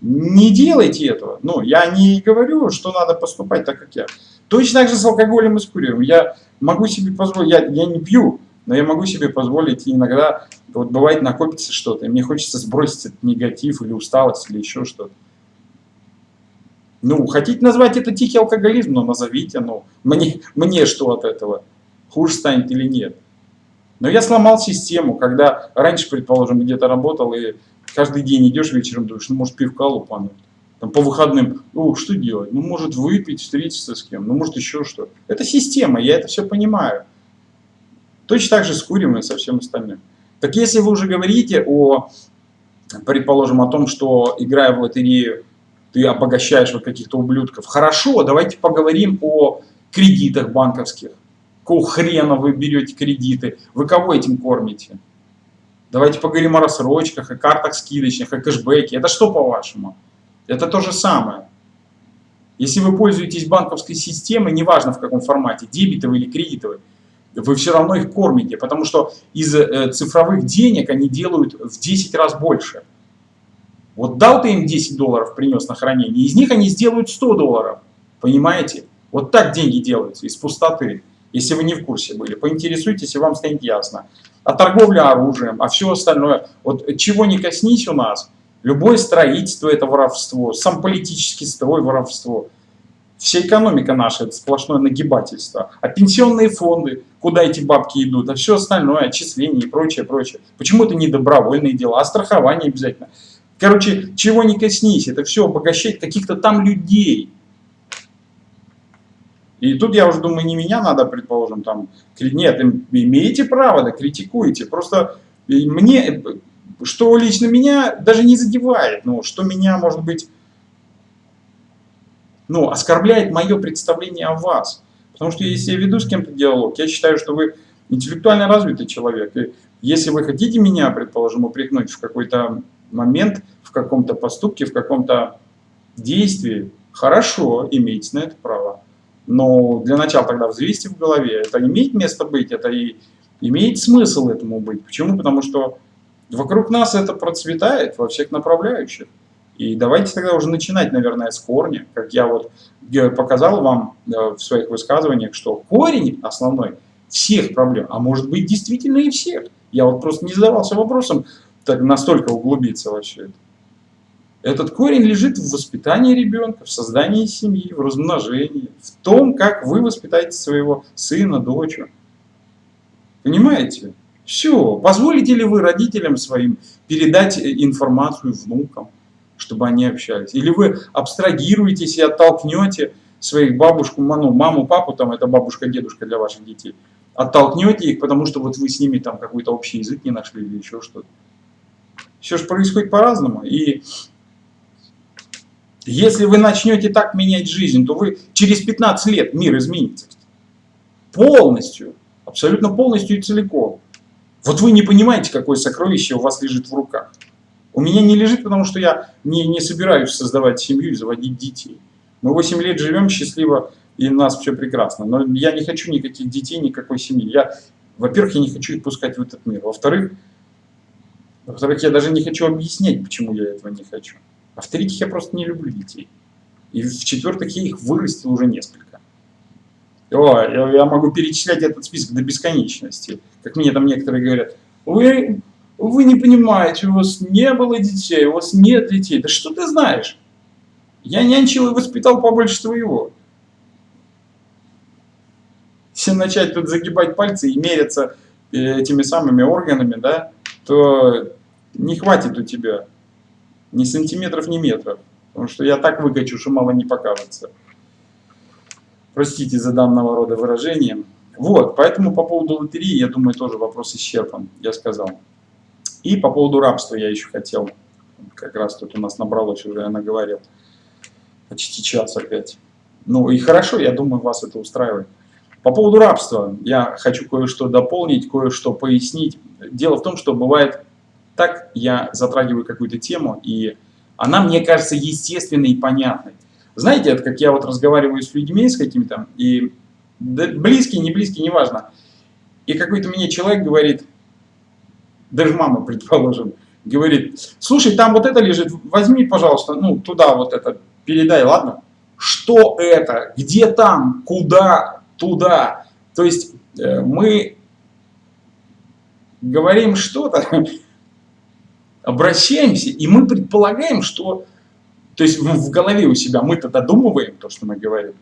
не делайте этого. Ну, я не говорю, что надо поступать так, как я. Точно так же с алкоголем и с курением. Я могу себе позволить, я, я не пью, но я могу себе позволить иногда, вот бывает накопится что-то, и мне хочется сбросить этот негатив или усталость или еще что-то. Ну, хотите назвать это тихий алкоголизм, но назовите, ну, мне, мне что от этого? Хуже станет или нет? Но я сломал систему, когда раньше, предположим, где-то работал и каждый день идешь вечером, думаешь, ну, может, пивка лупануть. Там по выходным, ну, что делать? Ну, может, выпить, встретиться с кем, ну, может, еще что. Это система, я это все понимаю. Точно так же с курим и со всем остальным. Так если вы уже говорите о, предположим, о том, что играя в лотерею, ты обогащаешь вот каких-то ублюдков. Хорошо, давайте поговорим о кредитах банковских. Какого хрена вы берете кредиты? Вы кого этим кормите? Давайте поговорим о рассрочках, о картах скидочных, о кэшбэке. Это что по-вашему? Это то же самое. Если вы пользуетесь банковской системой, неважно в каком формате, дебетовой или кредитовой, вы все равно их кормите, потому что из э, цифровых денег они делают в 10 раз больше. Вот дал ты им 10 долларов, принес на хранение, из них они сделают 100 долларов. Понимаете? Вот так деньги делаются, из пустоты. Если вы не в курсе были, поинтересуйтесь, и вам станет ясно. А торговля оружием, а все остальное. Вот чего не коснись у нас, любое строительство это воровство, сам политический строй воровство. Вся экономика наша это сплошное нагибательство. А пенсионные фонды, куда эти бабки идут, а все остальное, отчисления и прочее, прочее. Почему это не добровольные дела, а страхование обязательно. Короче, чего не коснись, это все обогащает каких-то там людей. И тут я уже думаю, не меня надо, предположим, там, нет, имеете право, да, критикуете. Просто мне, что лично меня даже не задевает, ну, что меня, может быть, ну, оскорбляет мое представление о вас. Потому что если я веду с кем-то диалог, я считаю, что вы интеллектуально развитый человек. И если вы хотите меня, предположим, упрекнуть в какой-то момент, в каком-то поступке, в каком-то действии, хорошо, имеете на это право. Но для начала тогда взвесьте в голове, это имеет место быть, это и имеет смысл этому быть. Почему? Потому что вокруг нас это процветает во всех направляющих. И давайте тогда уже начинать, наверное, с корня, как я вот показал вам э, в своих высказываниях, что корень основной всех проблем, а может быть действительно и всех. Я вот просто не задавался вопросом так настолько углубиться во все это. Этот корень лежит в воспитании ребенка, в создании семьи, в размножении, в том, как вы воспитаете своего сына, дочь. Понимаете? Все. Позволите ли вы родителям своим передать э, информацию внукам, чтобы они общались? Или вы абстрагируетесь и оттолкнете своих бабушку, ну, маму, папу, там это бабушка, дедушка для ваших детей, оттолкнете их, потому что вот вы с ними там какой-то общий язык не нашли или еще что-то. Все же происходит по-разному. И если вы начнете так менять жизнь, то вы через 15 лет мир изменится. Полностью, абсолютно полностью и целиком. Вот вы не понимаете, какое сокровище у вас лежит в руках. У меня не лежит, потому что я не, не собираюсь создавать семью и заводить детей. Мы 8 лет живем счастливо, и у нас все прекрасно. Но я не хочу никаких детей, никакой семьи. Я, во-первых, я не хочу их пускать в этот мир. Во-вторых, во-вторых, я даже не хочу объяснять, почему я этого не хочу. А в-третьих, я просто не люблю детей. И в-четвертых, я их вырастил уже несколько. О, я, я могу перечислять этот список до бесконечности. Как мне там некоторые говорят, вы, вы не понимаете, у вас не было детей, у вас нет детей. Да что ты знаешь? Я нянчил и воспитал побольше твоего. Если начать тут загибать пальцы и мериться э, этими самыми органами, да, то не хватит у тебя ни сантиметров, ни метров. Потому что я так выкачу, что мало не покажется. Простите за данного рода выражение. Вот, поэтому по поводу лотереи, я думаю, тоже вопрос исчерпан, я сказал. И по поводу рабства я еще хотел, как раз тут у нас набралось уже, я наговорил, почти час опять. Ну и хорошо, я думаю, вас это устраивает. По поводу рабства я хочу кое-что дополнить, кое-что пояснить. Дело в том, что бывает так я затрагиваю какую-то тему, и она мне кажется естественной и понятной. Знаете, это как я вот разговариваю с людьми, с какими-то, и да, близкие, не близкие, неважно. И какой-то мне человек говорит, даже мама, (laughs) предположим, говорит, слушай, там вот это лежит, возьми, пожалуйста, ну, туда вот это, передай, ладно? Что это? Где там? Куда? Туда? То есть э, мы говорим что-то, (laughs) обращаемся, и мы предполагаем, что... То есть в голове у себя мы-то додумываем то, что мы говорим.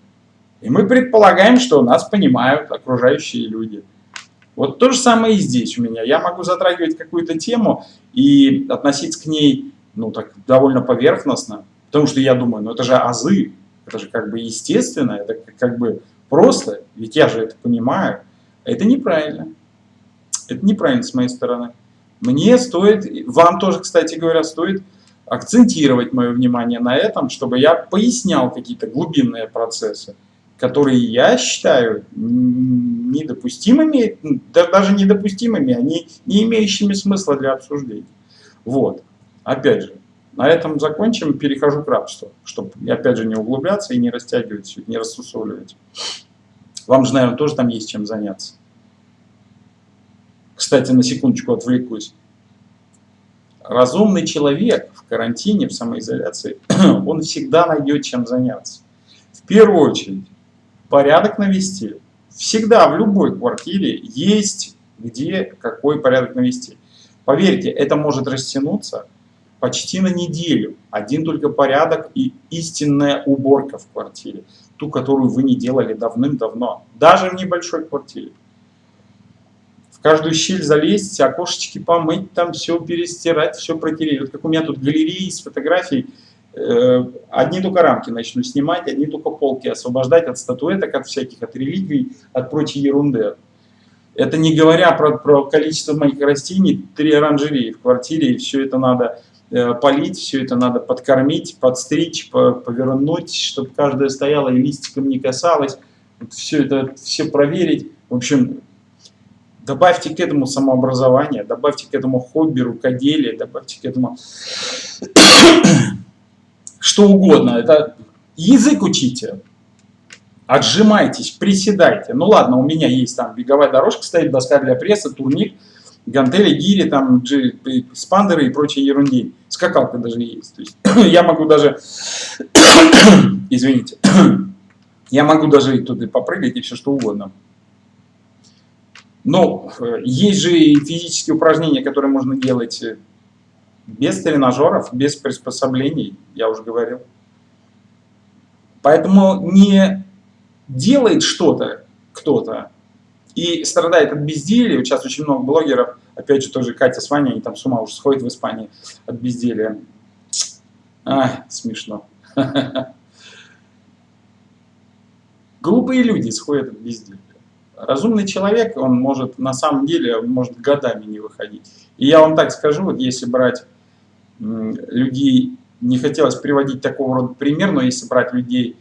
И мы предполагаем, что нас понимают окружающие люди. Вот то же самое и здесь у меня. Я могу затрагивать какую-то тему и относиться к ней ну, так, довольно поверхностно, потому что я думаю, ну это же азы, это же как бы естественно, это как бы просто, ведь я же это понимаю. Это неправильно. Это неправильно с моей стороны. Мне стоит, вам тоже, кстати говоря, стоит акцентировать мое внимание на этом, чтобы я пояснял какие-то глубинные процессы, которые я считаю недопустимыми, даже недопустимыми, они не имеющими смысла для обсуждения. Вот. Опять же, На этом закончим, перехожу к рабству, чтобы, опять же, не углубляться и не растягивать не рассусоливать. Вам же, наверное, тоже там есть чем заняться. Кстати, на секундочку отвлекусь. Разумный человек в карантине, в самоизоляции, (clears throat) он всегда найдет чем заняться. В первую очередь, порядок навести. Всегда в любой квартире есть где какой порядок навести. Поверьте, это может растянуться почти на неделю. Один только порядок и истинная уборка в квартире. Ту, которую вы не делали давным-давно. Даже в небольшой квартире. В каждую щель залезть, окошечки помыть, там все перестирать, все протереть. Вот как у меня тут галереи с фотографий. Э, одни только рамки начну снимать, одни только полки освобождать от статуэток, от всяких, от реликвий, от прочей ерунды. Это не говоря про, про количество моих растений, три оранжереи в квартире, и все это надо э, полить, все это надо подкормить, подстричь, по, повернуть, чтобы каждая стояла и листиком не касалась. Все это, все проверить. В общем, добавьте к этому самообразование, добавьте к этому хобби, рукоделие, добавьте к этому что угодно. Это язык учите, отжимайтесь, приседайте. Ну ладно, у меня есть там беговая дорожка стоит, доска для пресса, турник, гантели, гири, там спандеры и прочие ерунди. Скакалка даже есть. То есть (coughs) я могу даже, (coughs) извините, (coughs) я могу даже и туда попрыгать и все что угодно. Но э, есть же и физические упражнения, которые можно делать э, без тренажеров, без приспособлений, я уже говорил. Поэтому не делает что-то кто-то и страдает от безделия. Сейчас очень много блогеров, опять же тоже Катя с Ваней, они там с ума уже сходят в Испании от безделия. А, смешно. (laughs) Глупые люди сходят от безделия. Разумный человек, он может на самом деле, может годами не выходить. И я вам так скажу, вот если брать людей, не хотелось приводить такого рода пример, но если брать людей,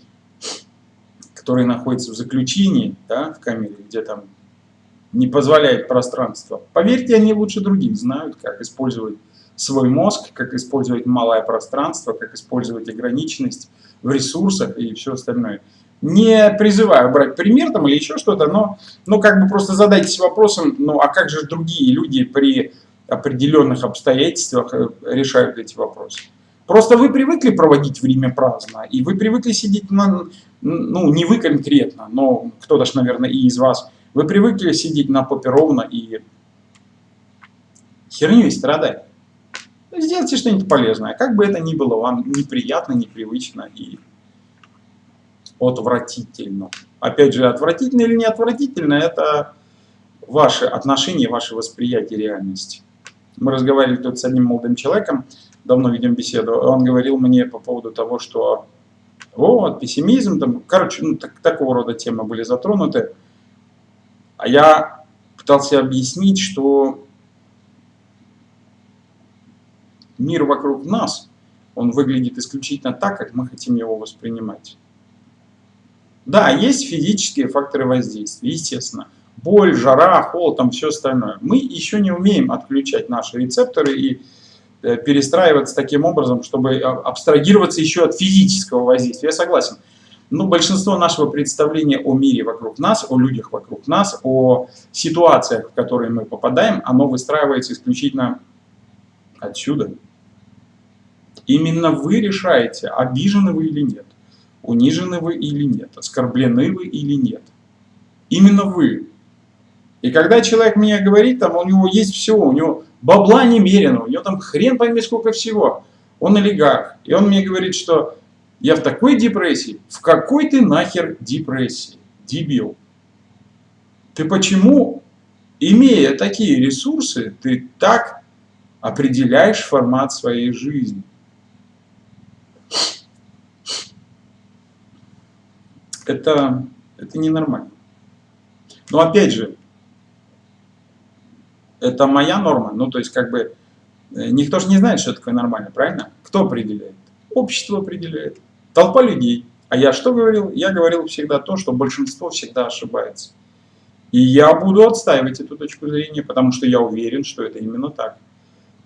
которые находятся в заключении, да, в камере, где там не позволяет пространство, поверьте, они лучше других знают, как использовать свой мозг, как использовать малое пространство, как использовать ограниченность в ресурсах и все остальное. Не призываю брать пример там или еще что-то, но, но как бы просто задайтесь вопросом, ну а как же другие люди при определенных обстоятельствах э, решают эти вопросы. Просто вы привыкли проводить время праздно, и вы привыкли сидеть на, ну не вы конкретно, но кто-то ж, наверное, и из вас, вы привыкли сидеть на попе ровно и херню страдать. Сделайте что-нибудь полезное, как бы это ни было вам неприятно, непривычно и отвратительно. Опять же, отвратительно или не отвратительно, это ваши отношения, ваше восприятие реальности. Мы разговаривали тут с одним молодым человеком, давно ведем беседу, он говорил мне по поводу того, что вот, пессимизм, там, короче, ну, так, такого рода темы были затронуты. А я пытался объяснить, что мир вокруг нас, он выглядит исключительно так, как мы хотим его воспринимать. Да, есть физические факторы воздействия, естественно боль, жара, холод, там все остальное. Мы еще не умеем отключать наши рецепторы и э, перестраиваться таким образом, чтобы а, абстрагироваться еще от физического воздействия. Я согласен. Но большинство нашего представления о мире вокруг нас, о людях вокруг нас, о ситуациях, в которые мы попадаем, оно выстраивается исключительно отсюда. Именно вы решаете, обижены вы или нет, унижены вы или нет, оскорблены вы или нет. Именно вы и когда человек мне говорит, там у него есть все, у него бабла немерено, у него там хрен пойми сколько всего, он олигарх. И он мне говорит, что я в такой депрессии. В какой ты нахер депрессии? Дебил. Ты почему, имея такие ресурсы, ты так определяешь формат своей жизни? Это, это ненормально. Но опять же, это моя норма. Ну, то есть, как бы, э, никто же не знает, что такое нормально, правильно? Кто определяет? Общество определяет. Толпа людей. А я что говорил? Я говорил всегда то, что большинство всегда ошибается. И я буду отстаивать эту точку зрения, потому что я уверен, что это именно так.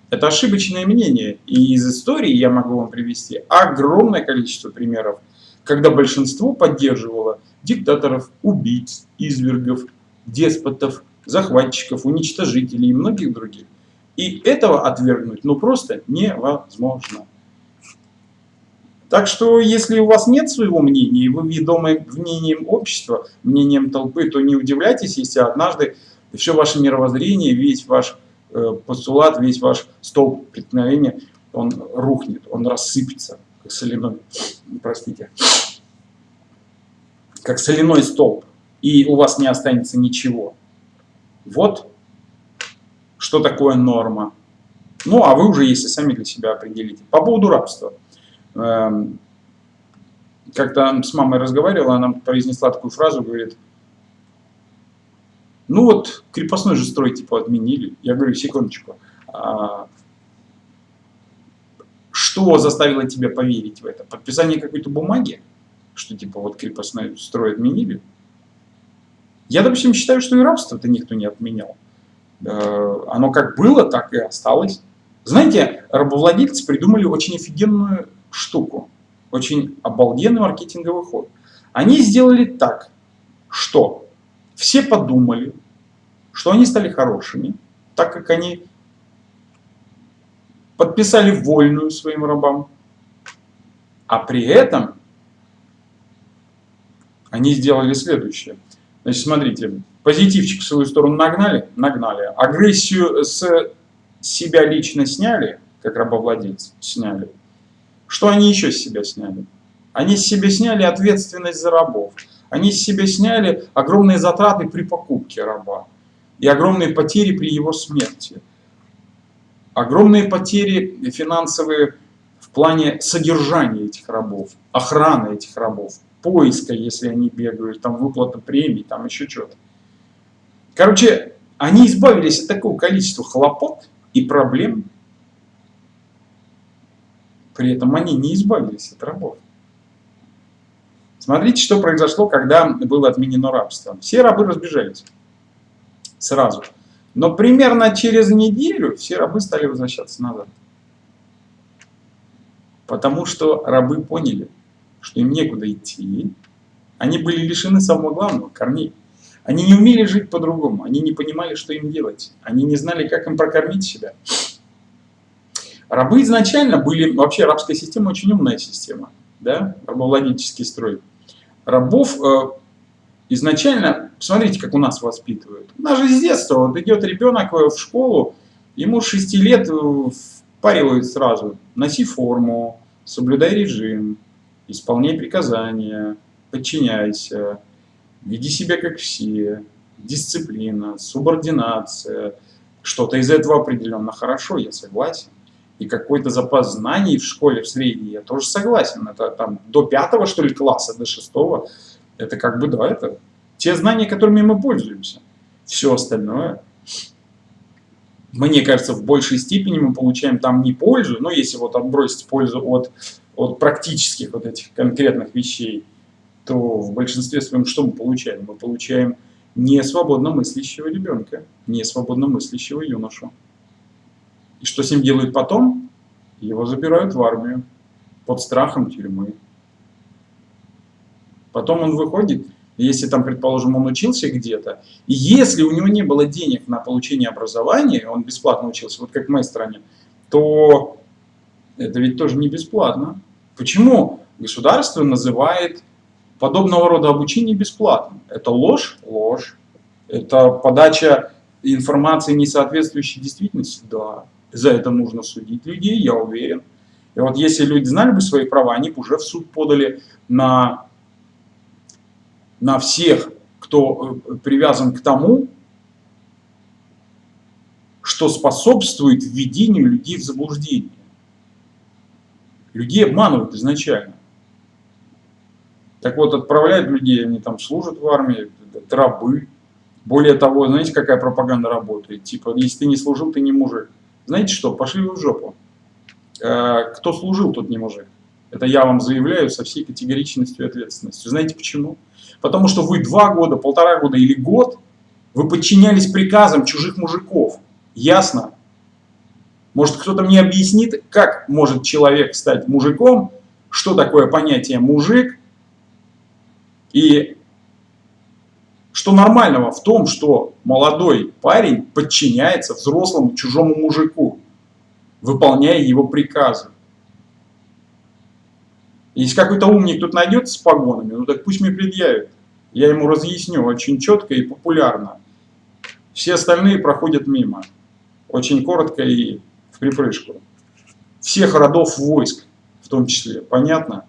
Это ошибочное мнение. И из истории я могу вам привести огромное количество примеров, когда большинство поддерживало диктаторов, убийц, извергов, деспотов, захватчиков, уничтожителей и многих других. И этого отвергнуть ну просто невозможно. Так что, если у вас нет своего мнения, и вы ведомы мнением общества, мнением толпы, то не удивляйтесь, если однажды все ваше мировоззрение, весь ваш э, постулат, весь ваш столб преткновения, он рухнет, он рассыпется, как соляной, простите, как соляной столб, и у вас не останется ничего. Вот что такое норма. Ну, а вы уже, если сами для себя определите. По поводу рабства. Эм, как-то с мамой разговаривала, она произнесла такую фразу, говорит, ну вот крепостной же строй типа отменили. Я говорю, секундочку, а что заставило тебя поверить в это? Подписание какой-то бумаги? Что типа вот крепостной строй отменили? Я, допустим, считаю, что и рабство-то никто не отменял. Э, оно как было, так и осталось. Знаете, рабовладельцы придумали очень офигенную штуку, очень обалденный маркетинговый ход. Они сделали так, что все подумали, что они стали хорошими, так как они подписали вольную своим рабам, а при этом они сделали следующее. Значит, смотрите, позитивчик в свою сторону нагнали, нагнали, агрессию с себя лично сняли, как рабовладельцы сняли, что они еще с себя сняли? Они с себя сняли ответственность за рабов. Они с себя сняли огромные затраты при покупке раба и огромные потери при его смерти. Огромные потери финансовые в плане содержания этих рабов, охраны этих рабов, поиска, если они бегают, там выплата премий, там еще что-то. Короче, они избавились от такого количества хлопот и проблем, при этом они не избавились от рабов. Смотрите, что произошло, когда было отменено рабство. Все рабы разбежались сразу. Но примерно через неделю все рабы стали возвращаться назад. Потому что рабы поняли, что им некуда идти. Они были лишены самого главного, корней. Они не умели жить по-другому, они не понимали, что им делать. Они не знали, как им прокормить себя. Рабы изначально были, вообще рабская система очень умная система, да, рабовладельческий строй. Рабов э, изначально, смотрите, как у нас воспитывают. У нас же с детства, вот идет ребенок в школу, ему с 6 лет впаривают сразу, носи форму, соблюдай режим, исполняй приказания, подчиняйся, веди себя как все, дисциплина, субординация. Что-то из этого определенно хорошо, я согласен и какой-то запас знаний в школе в средней, я тоже согласен. Это там до пятого, что ли, класса, до шестого. Это как бы, да, это те знания, которыми мы пользуемся. Все остальное, мне кажется, в большей степени мы получаем там не пользу, но если вот отбросить пользу от, от практических вот этих конкретных вещей, то в большинстве своем что мы получаем? Мы получаем не свободно мыслящего ребенка, не свободно мыслящего юношу. И что с ним делают потом? Его забирают в армию под страхом тюрьмы. Потом он выходит, если там, предположим, он учился где-то, и если у него не было денег на получение образования, он бесплатно учился, вот как в моей стране, то это ведь тоже не бесплатно. Почему государство называет подобного рода обучение бесплатным? Это ложь? Ложь. Это подача информации, не соответствующей действительности? Да за это нужно судить людей, я уверен. И вот если люди знали бы свои права, они бы уже в суд подали на, на всех, кто э, привязан к тому, что способствует введению людей в заблуждение. Людей обманывают изначально. Так вот, отправляют людей, они там служат в армии, это рабы. Более того, знаете, какая пропаганда работает? Типа, если ты не служил, ты не мужик. Знаете что, пошли вы в жопу. Э, кто служил, тот не мужик. Это я вам заявляю со всей категоричностью и ответственностью. Знаете почему? Потому что вы два года, полтора года или год, вы подчинялись приказам чужих мужиков. Ясно? Может, кто-то мне объяснит, как может человек стать мужиком, что такое понятие мужик, и что нормального в том, что молодой парень подчиняется взрослому чужому мужику, выполняя его приказы. Если какой-то умник тут найдется с погонами, ну так пусть мне предъявит. Я ему разъясню очень четко и популярно. Все остальные проходят мимо. Очень коротко и в припрыжку. Всех родов войск в том числе. Понятно?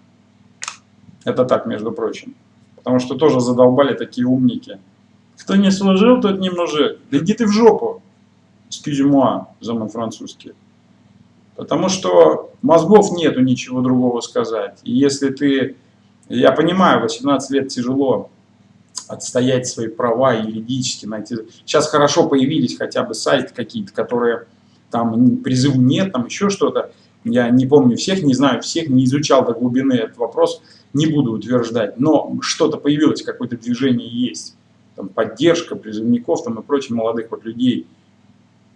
Это так, между прочим. Потому что тоже задолбали такие умники. Кто не служил, тот не мужик. Да иди ты в жопу. Excuse-moi, за мой французский. Потому что мозгов нету ничего другого сказать. И если ты, я понимаю, 18 лет тяжело отстоять свои права юридически, найти. Сейчас хорошо появились хотя бы сайты какие-то, которые там призыв нет, там еще что-то. Я не помню всех, не знаю всех, не изучал до глубины этот вопрос, не буду утверждать. Но что-то появилось, какое-то движение есть. Там поддержка призывников там, и прочих молодых вот людей.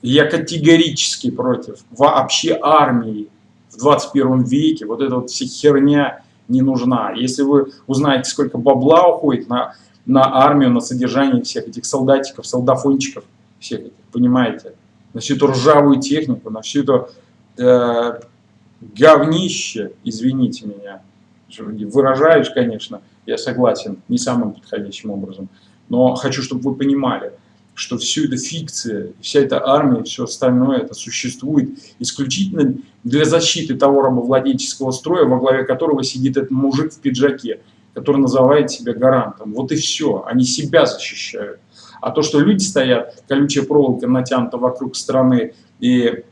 Я категорически против вообще армии в 21 веке. Вот эта вот вся херня не нужна. Если вы узнаете, сколько бабла уходит на, на армию, на содержание всех этих солдатиков, солдафончиков, всех этих, понимаете, на всю эту ржавую технику, на всю эту э, говнище, извините меня, выражаюсь, конечно, я согласен, не самым подходящим образом, но хочу, чтобы вы понимали, что все это фикция, вся эта армия, все остальное, это существует исключительно для защиты того рабовладельческого строя, во главе которого сидит этот мужик в пиджаке, который называет себя гарантом. Вот и все, они себя защищают. А то, что люди стоят, колючая проволока натянута вокруг страны, и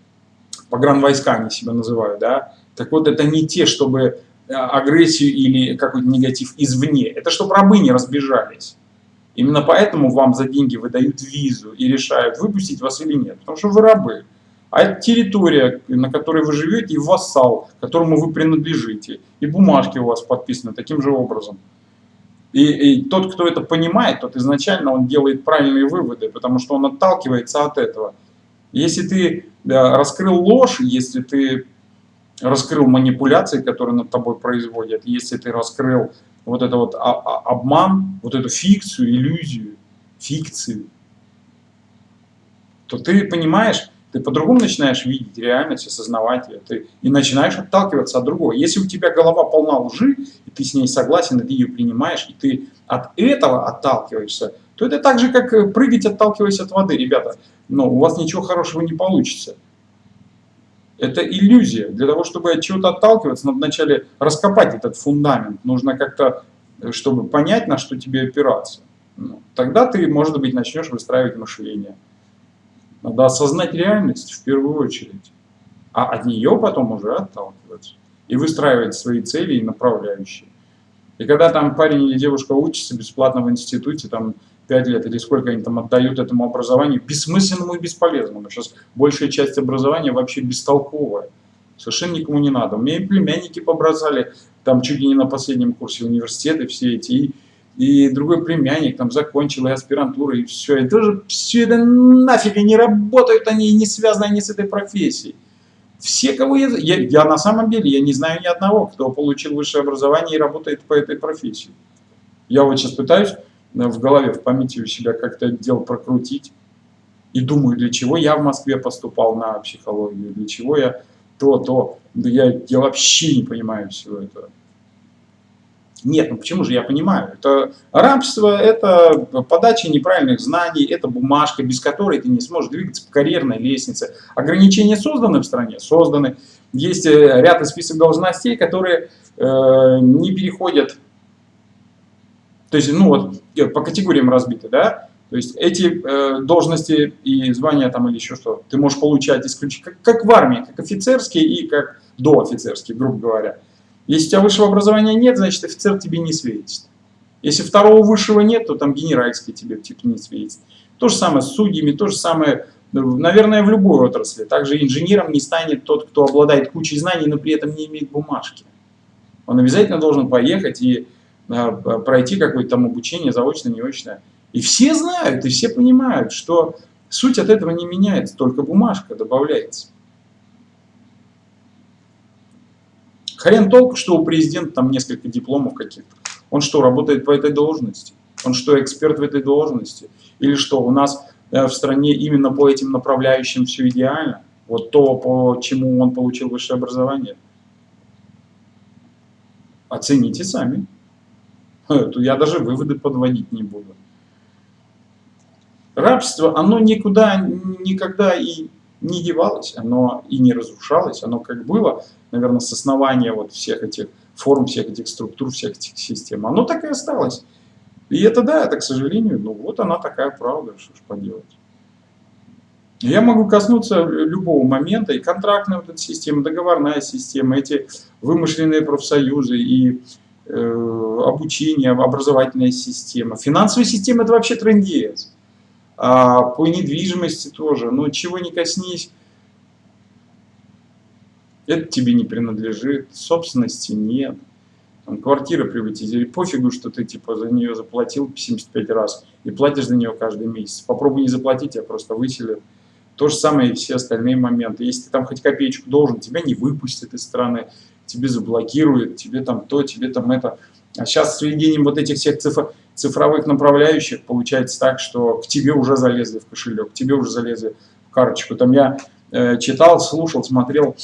погранвойска они себя называют, да, так вот это не те, чтобы э, агрессию или какой-то негатив извне. Это чтобы рабы не разбежались. Именно поэтому вам за деньги выдают визу и решают, выпустить вас или нет. Потому что вы рабы. А территория, на которой вы живете, и вассал, которому вы принадлежите. И бумажки у вас подписаны таким же образом. И, и тот, кто это понимает, тот изначально он делает правильные выводы, потому что он отталкивается от этого. Если ты да, раскрыл ложь, если ты раскрыл манипуляции, которые над тобой производят, если ты раскрыл вот это вот обман, вот эту фикцию, иллюзию, фикцию, то ты понимаешь, ты по-другому начинаешь видеть реальность, осознавать ее, ты, и начинаешь отталкиваться от другого. Если у тебя голова полна лжи, и ты с ней согласен, и ты ее принимаешь, и ты от этого отталкиваешься, то это так же, как э, прыгать, отталкиваясь от воды, ребята. Но у вас ничего хорошего не получится. Это иллюзия. Для того, чтобы от чего-то отталкиваться, надо вначале раскопать этот фундамент. Нужно как-то, э, чтобы понять, на что тебе опираться. Ну, тогда ты, может быть, начнешь выстраивать мышление. Надо осознать реальность в первую очередь, а от нее потом уже отталкиваться и выстраивать свои цели и направляющие. И когда там парень или девушка учится бесплатно в институте, там 5 лет или сколько они там отдают этому образованию, бессмысленному и бесполезному. Сейчас большая часть образования вообще бестолковая. Совершенно никому не надо. У меня и племянники побросали, там чуть ли не на последнем курсе университета все эти, и, и другой племянник там закончил и аспирантуру, и все. И тоже все это нафиг, и не работают они, и не связаны они с этой профессией. Все, кого я, я... Я на самом деле, я не знаю ни одного, кто получил высшее образование и работает по этой профессии. Я вот сейчас пытаюсь в голове, в памяти у себя как-то это дело прокрутить. И думаю, для чего я в Москве поступал на психологию, для чего я то, то. Да я, я вообще не понимаю всего этого. Нет, ну почему же я понимаю? Это рабство, это подача неправильных знаний, это бумажка, без которой ты не сможешь двигаться по карьерной лестнице. Ограничения созданы в стране? Созданы. Есть э, ряд и список должностей, которые э, не переходят то есть, ну вот, э, по категориям разбиты, да? То есть эти э, должности и звания там или еще что, ты можешь получать исключительно, как, как в армии, как офицерские и как доофицерские, грубо говоря. Если у тебя высшего образования нет, значит офицер тебе не светит. Если второго высшего нет, то там генеральский тебе типа не светит. То же самое с судьями, то же самое, ну, наверное, в любой отрасли. Также инженером не станет тот, кто обладает кучей знаний, но при этом не имеет бумажки. Он обязательно должен поехать и пройти какое-то там обучение заочное, неочное. И все знают, и все понимают, что суть от этого не меняется, только бумажка добавляется. Хрен толку, что у президента там несколько дипломов каких-то. Он что, работает по этой должности? Он что, эксперт в этой должности? Или что, у нас э, в стране именно по этим направляющим все идеально? Вот то, по чему он получил высшее образование? Оцените сами. (laughs) Я даже выводы подводить не буду. Рабство, оно никуда, никогда и не девалось, оно и не разрушалось, оно как было, наверное, с основания вот всех этих форм, всех этих структур, всех этих систем, оно так и осталось. И это да, это, к сожалению, ну вот она такая правда, что ж поделать. Я могу коснуться любого момента, и контрактная вот эта система, договорная система, эти вымышленные профсоюзы, и обучение, образовательная система. Финансовая система – это вообще трендец. А по недвижимости тоже. Но чего не коснись, это тебе не принадлежит, собственности нет. Там, квартира приватизировали, пофигу, что ты типа за нее заплатил 75 раз и платишь за нее каждый месяц. Попробуй не заплатить, тебя просто выселят. То же самое и все остальные моменты. Если ты там хоть копеечку должен, тебя не выпустят из страны, тебе заблокируют, тебе там то, тебе там это. А сейчас с введением вот этих всех цифр, цифровых направляющих получается так, что к тебе уже залезли в кошелек, к тебе уже залезли в карточку. Там я э, читал, слушал, смотрел,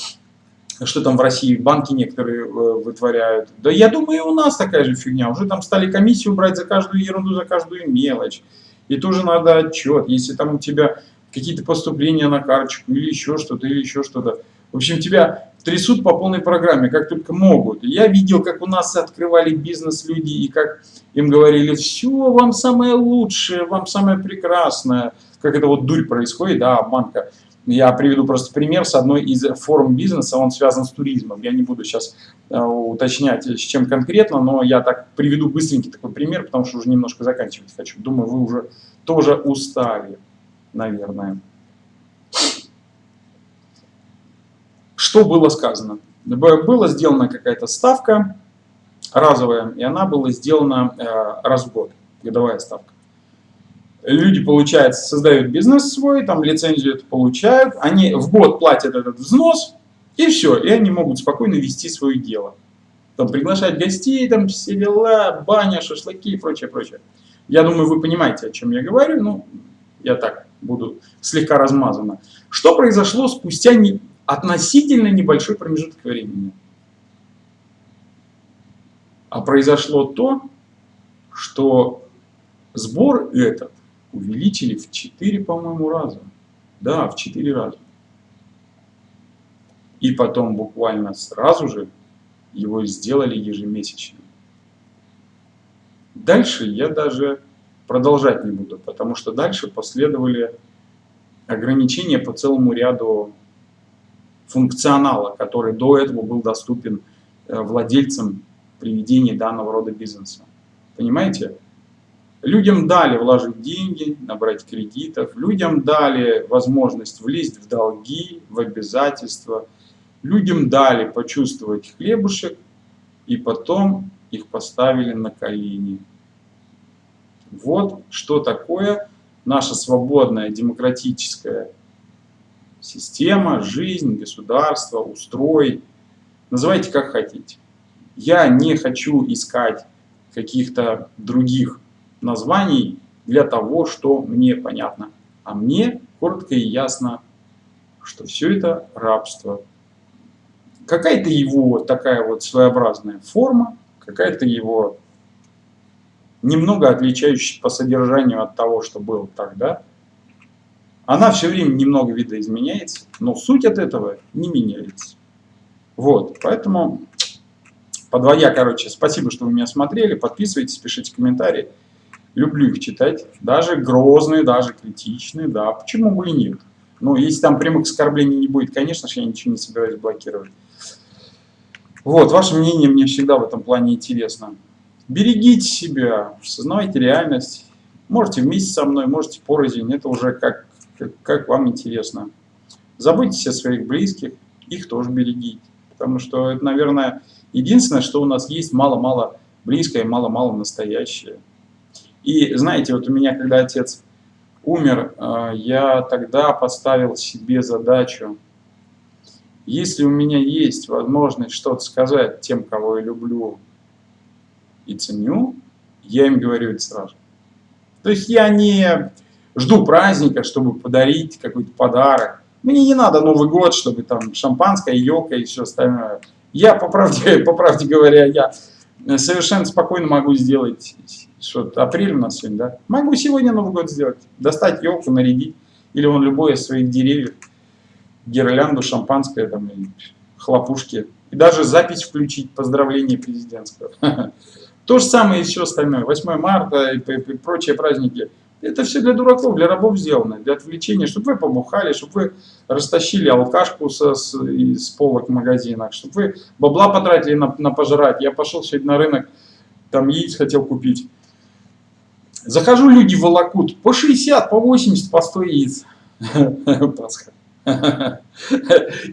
что там в России банки некоторые э, вытворяют. Да я думаю, и у нас такая же фигня. Уже там стали комиссию брать за каждую ерунду, за каждую мелочь. И тоже надо отчет. Если там у тебя какие-то поступления на карточку или еще что-то, или еще что-то. В общем, тебя трясут по полной программе, как только могут. Я видел, как у нас открывали бизнес люди, и как им говорили, все, вам самое лучшее, вам самое прекрасное. Как это вот дурь происходит, да, обманка. Я приведу просто пример с одной из форм бизнеса, он связан с туризмом. Я не буду сейчас э, уточнять, с чем конкретно, но я так приведу быстренький такой пример, потому что уже немножко заканчивать хочу. Думаю, вы уже тоже устали, наверное. Что было сказано? Была сделана какая-то ставка разовая, и она была сделана э, раз в год, годовая ставка. Люди, получается, создают бизнес свой, там лицензию это получают, они в год платят этот взнос, и все, и они могут спокойно вести свое дело. Там приглашать гостей, там все дела, баня, шашлыки и прочее, прочее. Я думаю, вы понимаете, о чем я говорю, ну, я так буду слегка размазано. Что произошло спустя не, относительно небольшой промежуток времени. А произошло то, что сбор этот увеличили в 4, по-моему, раза. Да, в 4 раза. И потом буквально сразу же его сделали ежемесячным. Дальше я даже продолжать не буду, потому что дальше последовали ограничения по целому ряду функционала, который до этого был доступен э, владельцам при ведении данного рода бизнеса. Понимаете? Людям дали вложить деньги, набрать кредитов, людям дали возможность влезть в долги, в обязательства, людям дали почувствовать хлебушек, и потом их поставили на колени. Вот что такое наша свободная демократическая система, жизнь, государство, устрой. Называйте как хотите. Я не хочу искать каких-то других названий для того, что мне понятно. А мне коротко и ясно, что все это рабство. Какая-то его такая вот своеобразная форма, какая-то его немного отличающаяся по содержанию от того, что было тогда, она все время немного видоизменяется, но суть от этого не меняется. Вот, поэтому, подводя, короче, спасибо, что вы меня смотрели, подписывайтесь, пишите комментарии. Люблю их читать, даже грозные, даже критичные, да, почему бы и нет. Но если там прямых оскорблений не будет, конечно же, я ничего не собираюсь блокировать. Вот, ваше мнение мне всегда в этом плане интересно. Берегите себя, осознавайте реальность. Можете вместе со мной, можете порознь, это уже как как вам интересно. Заботьтесь о своих близких, их тоже берегите. Потому что это, наверное, единственное, что у нас есть мало-мало близкое, мало-мало настоящее. И знаете, вот у меня, когда отец умер, э, я тогда поставил себе задачу если у меня есть возможность что-то сказать тем, кого я люблю и ценю, я им говорю это сразу. То есть я не жду праздника, чтобы подарить какой-то подарок. Мне не надо Новый год, чтобы там шампанское, елка и все остальное. Я, по правде, (laughs) по правде говоря, я совершенно спокойно могу сделать, что апрель у нас сегодня, да? Могу сегодня Новый год сделать, достать елку, нарядить, или он любой из своих деревьев, гирлянду, шампанское, там, и хлопушки. И даже запись включить, поздравление президентского. (laughs) То же самое и все остальное. 8 марта и прочие праздники. Это все для дураков, для рабов сделано, для отвлечения, чтобы вы побухали, чтобы вы растащили алкашку со, с, из полок в магазинах, чтобы вы бабла потратили на, на пожрать. Я пошел сегодня на рынок, там яиц хотел купить. Захожу, люди волокут по 60, по 80, по 100 яиц. (laughs) Пасха. (laughs)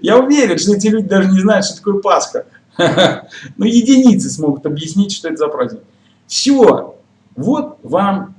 Я уверен, что эти люди даже не знают, что такое Пасха. (laughs) Но единицы смогут объяснить, что это за праздник. Все. Вот вам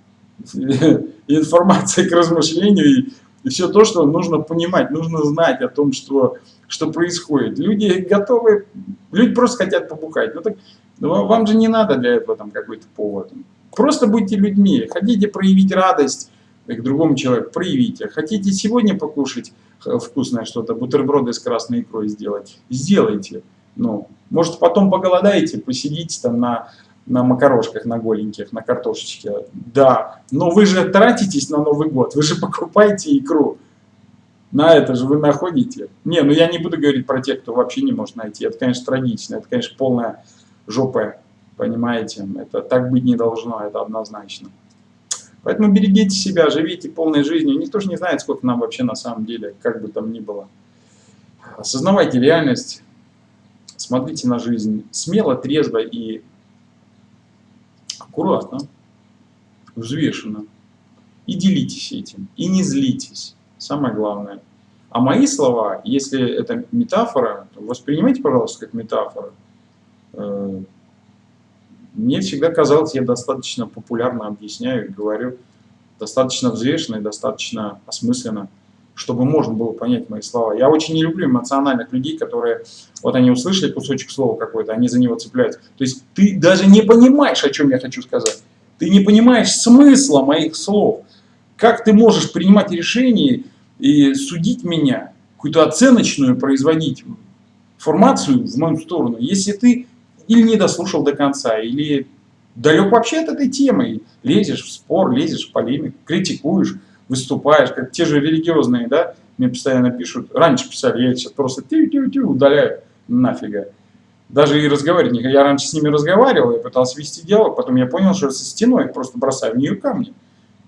(laughs) информация к размышлению и все то, что нужно понимать, нужно знать о том, что, что происходит. Люди готовы, люди просто хотят побухать. Ну так ну, вам же не надо для этого там какой-то повод. Просто будьте людьми. Хотите проявить радость к другому человеку, проявите. Хотите сегодня покушать вкусное что-то, бутерброды с красной икрой сделать, сделайте. Ну, может потом поголодаете, посидите там на, на макарошках, на голеньких, на картошечке. Да, но вы же тратитесь на Новый год, вы же покупаете икру. На это же вы находите. Не, ну я не буду говорить про тех, кто вообще не может найти. Это, конечно, трагично, это, конечно, полная жопа. Понимаете, это так быть не должно, это однозначно. Поэтому берегите себя, живите полной жизнью. Никто же не знает, сколько нам вообще на самом деле, как бы там ни было. Осознавайте реальность, смотрите на жизнь смело, трезво и аккуратно, взвешенно. И делитесь этим, и не злитесь. Самое главное. А мои слова, если это метафора, воспринимайте, пожалуйста, как метафора. Э, мне всегда казалось, я достаточно популярно объясняю и говорю, достаточно взвешенно и достаточно осмысленно, чтобы можно было понять мои слова. Я очень не люблю эмоциональных людей, которые, вот они услышали кусочек слова какой-то, они за него цепляются. То есть ты даже не понимаешь, о чем я хочу сказать. Ты не понимаешь смысла моих слов. Как ты можешь принимать решения и судить меня, какую-то оценочную производить формацию в мою сторону, если ты или не дослушал до конца, или далек вообще от этой темы, лезешь в спор, лезешь в полемику, критикуешь, выступаешь, как те же религиозные, да, мне постоянно пишут, раньше писали, я сейчас просто тю-тю-тю удаляю, нафига. Даже и разговаривать Я раньше с ними разговаривал, я пытался вести диалог, потом я понял, что со стеной просто бросаю в нее камни.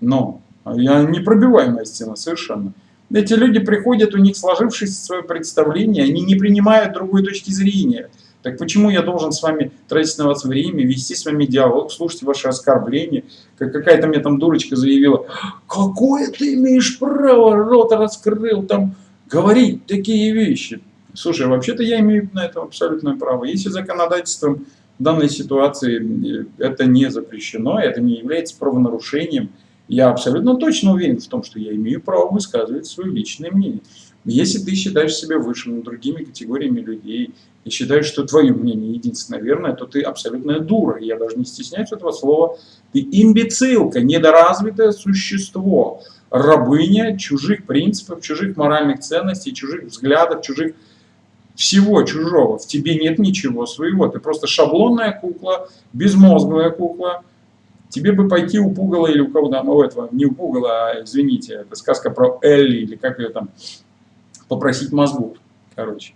Но я не пробиваемая стена совершенно. Эти люди приходят, у них сложившееся свое представление, они не принимают другой точки зрения. Так почему я должен с вами тратить на вас время, вести с вами диалог, слушать ваши оскорбления? Как какая-то мне там дурочка заявила, какое ты имеешь право, рот раскрыл, там, говорить такие вещи. Слушай, вообще-то я имею на это абсолютное право. Если законодательством в данной ситуации э, это не запрещено, это не является правонарушением, я абсолютно точно уверен в том, что я имею право высказывать свое личное мнение. Если ты считаешь себя выше над другими категориями людей и считаешь, что твое мнение единственное верное, то ты абсолютная дура. Я даже не стесняюсь этого слова. Ты имбецилка, недоразвитое существо, рабыня чужих принципов, чужих моральных ценностей, чужих взглядов, чужих всего чужого. В тебе нет ничего своего. Ты просто шаблонная кукла, безмозглая кукла. Тебе бы пойти у Пугала или у кого там, у этого, не у Пугала, а, извините, это сказка про Элли, или как ее там, попросить мозгу, короче.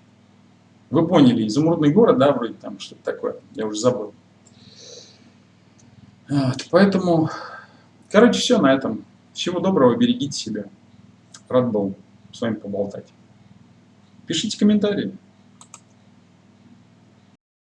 Вы поняли, изумрудный город, да, вроде там что-то такое, я уже забыл. Вот, поэтому, короче, все на этом. Всего доброго, берегите себя. Рад был с вами поболтать. Пишите комментарии.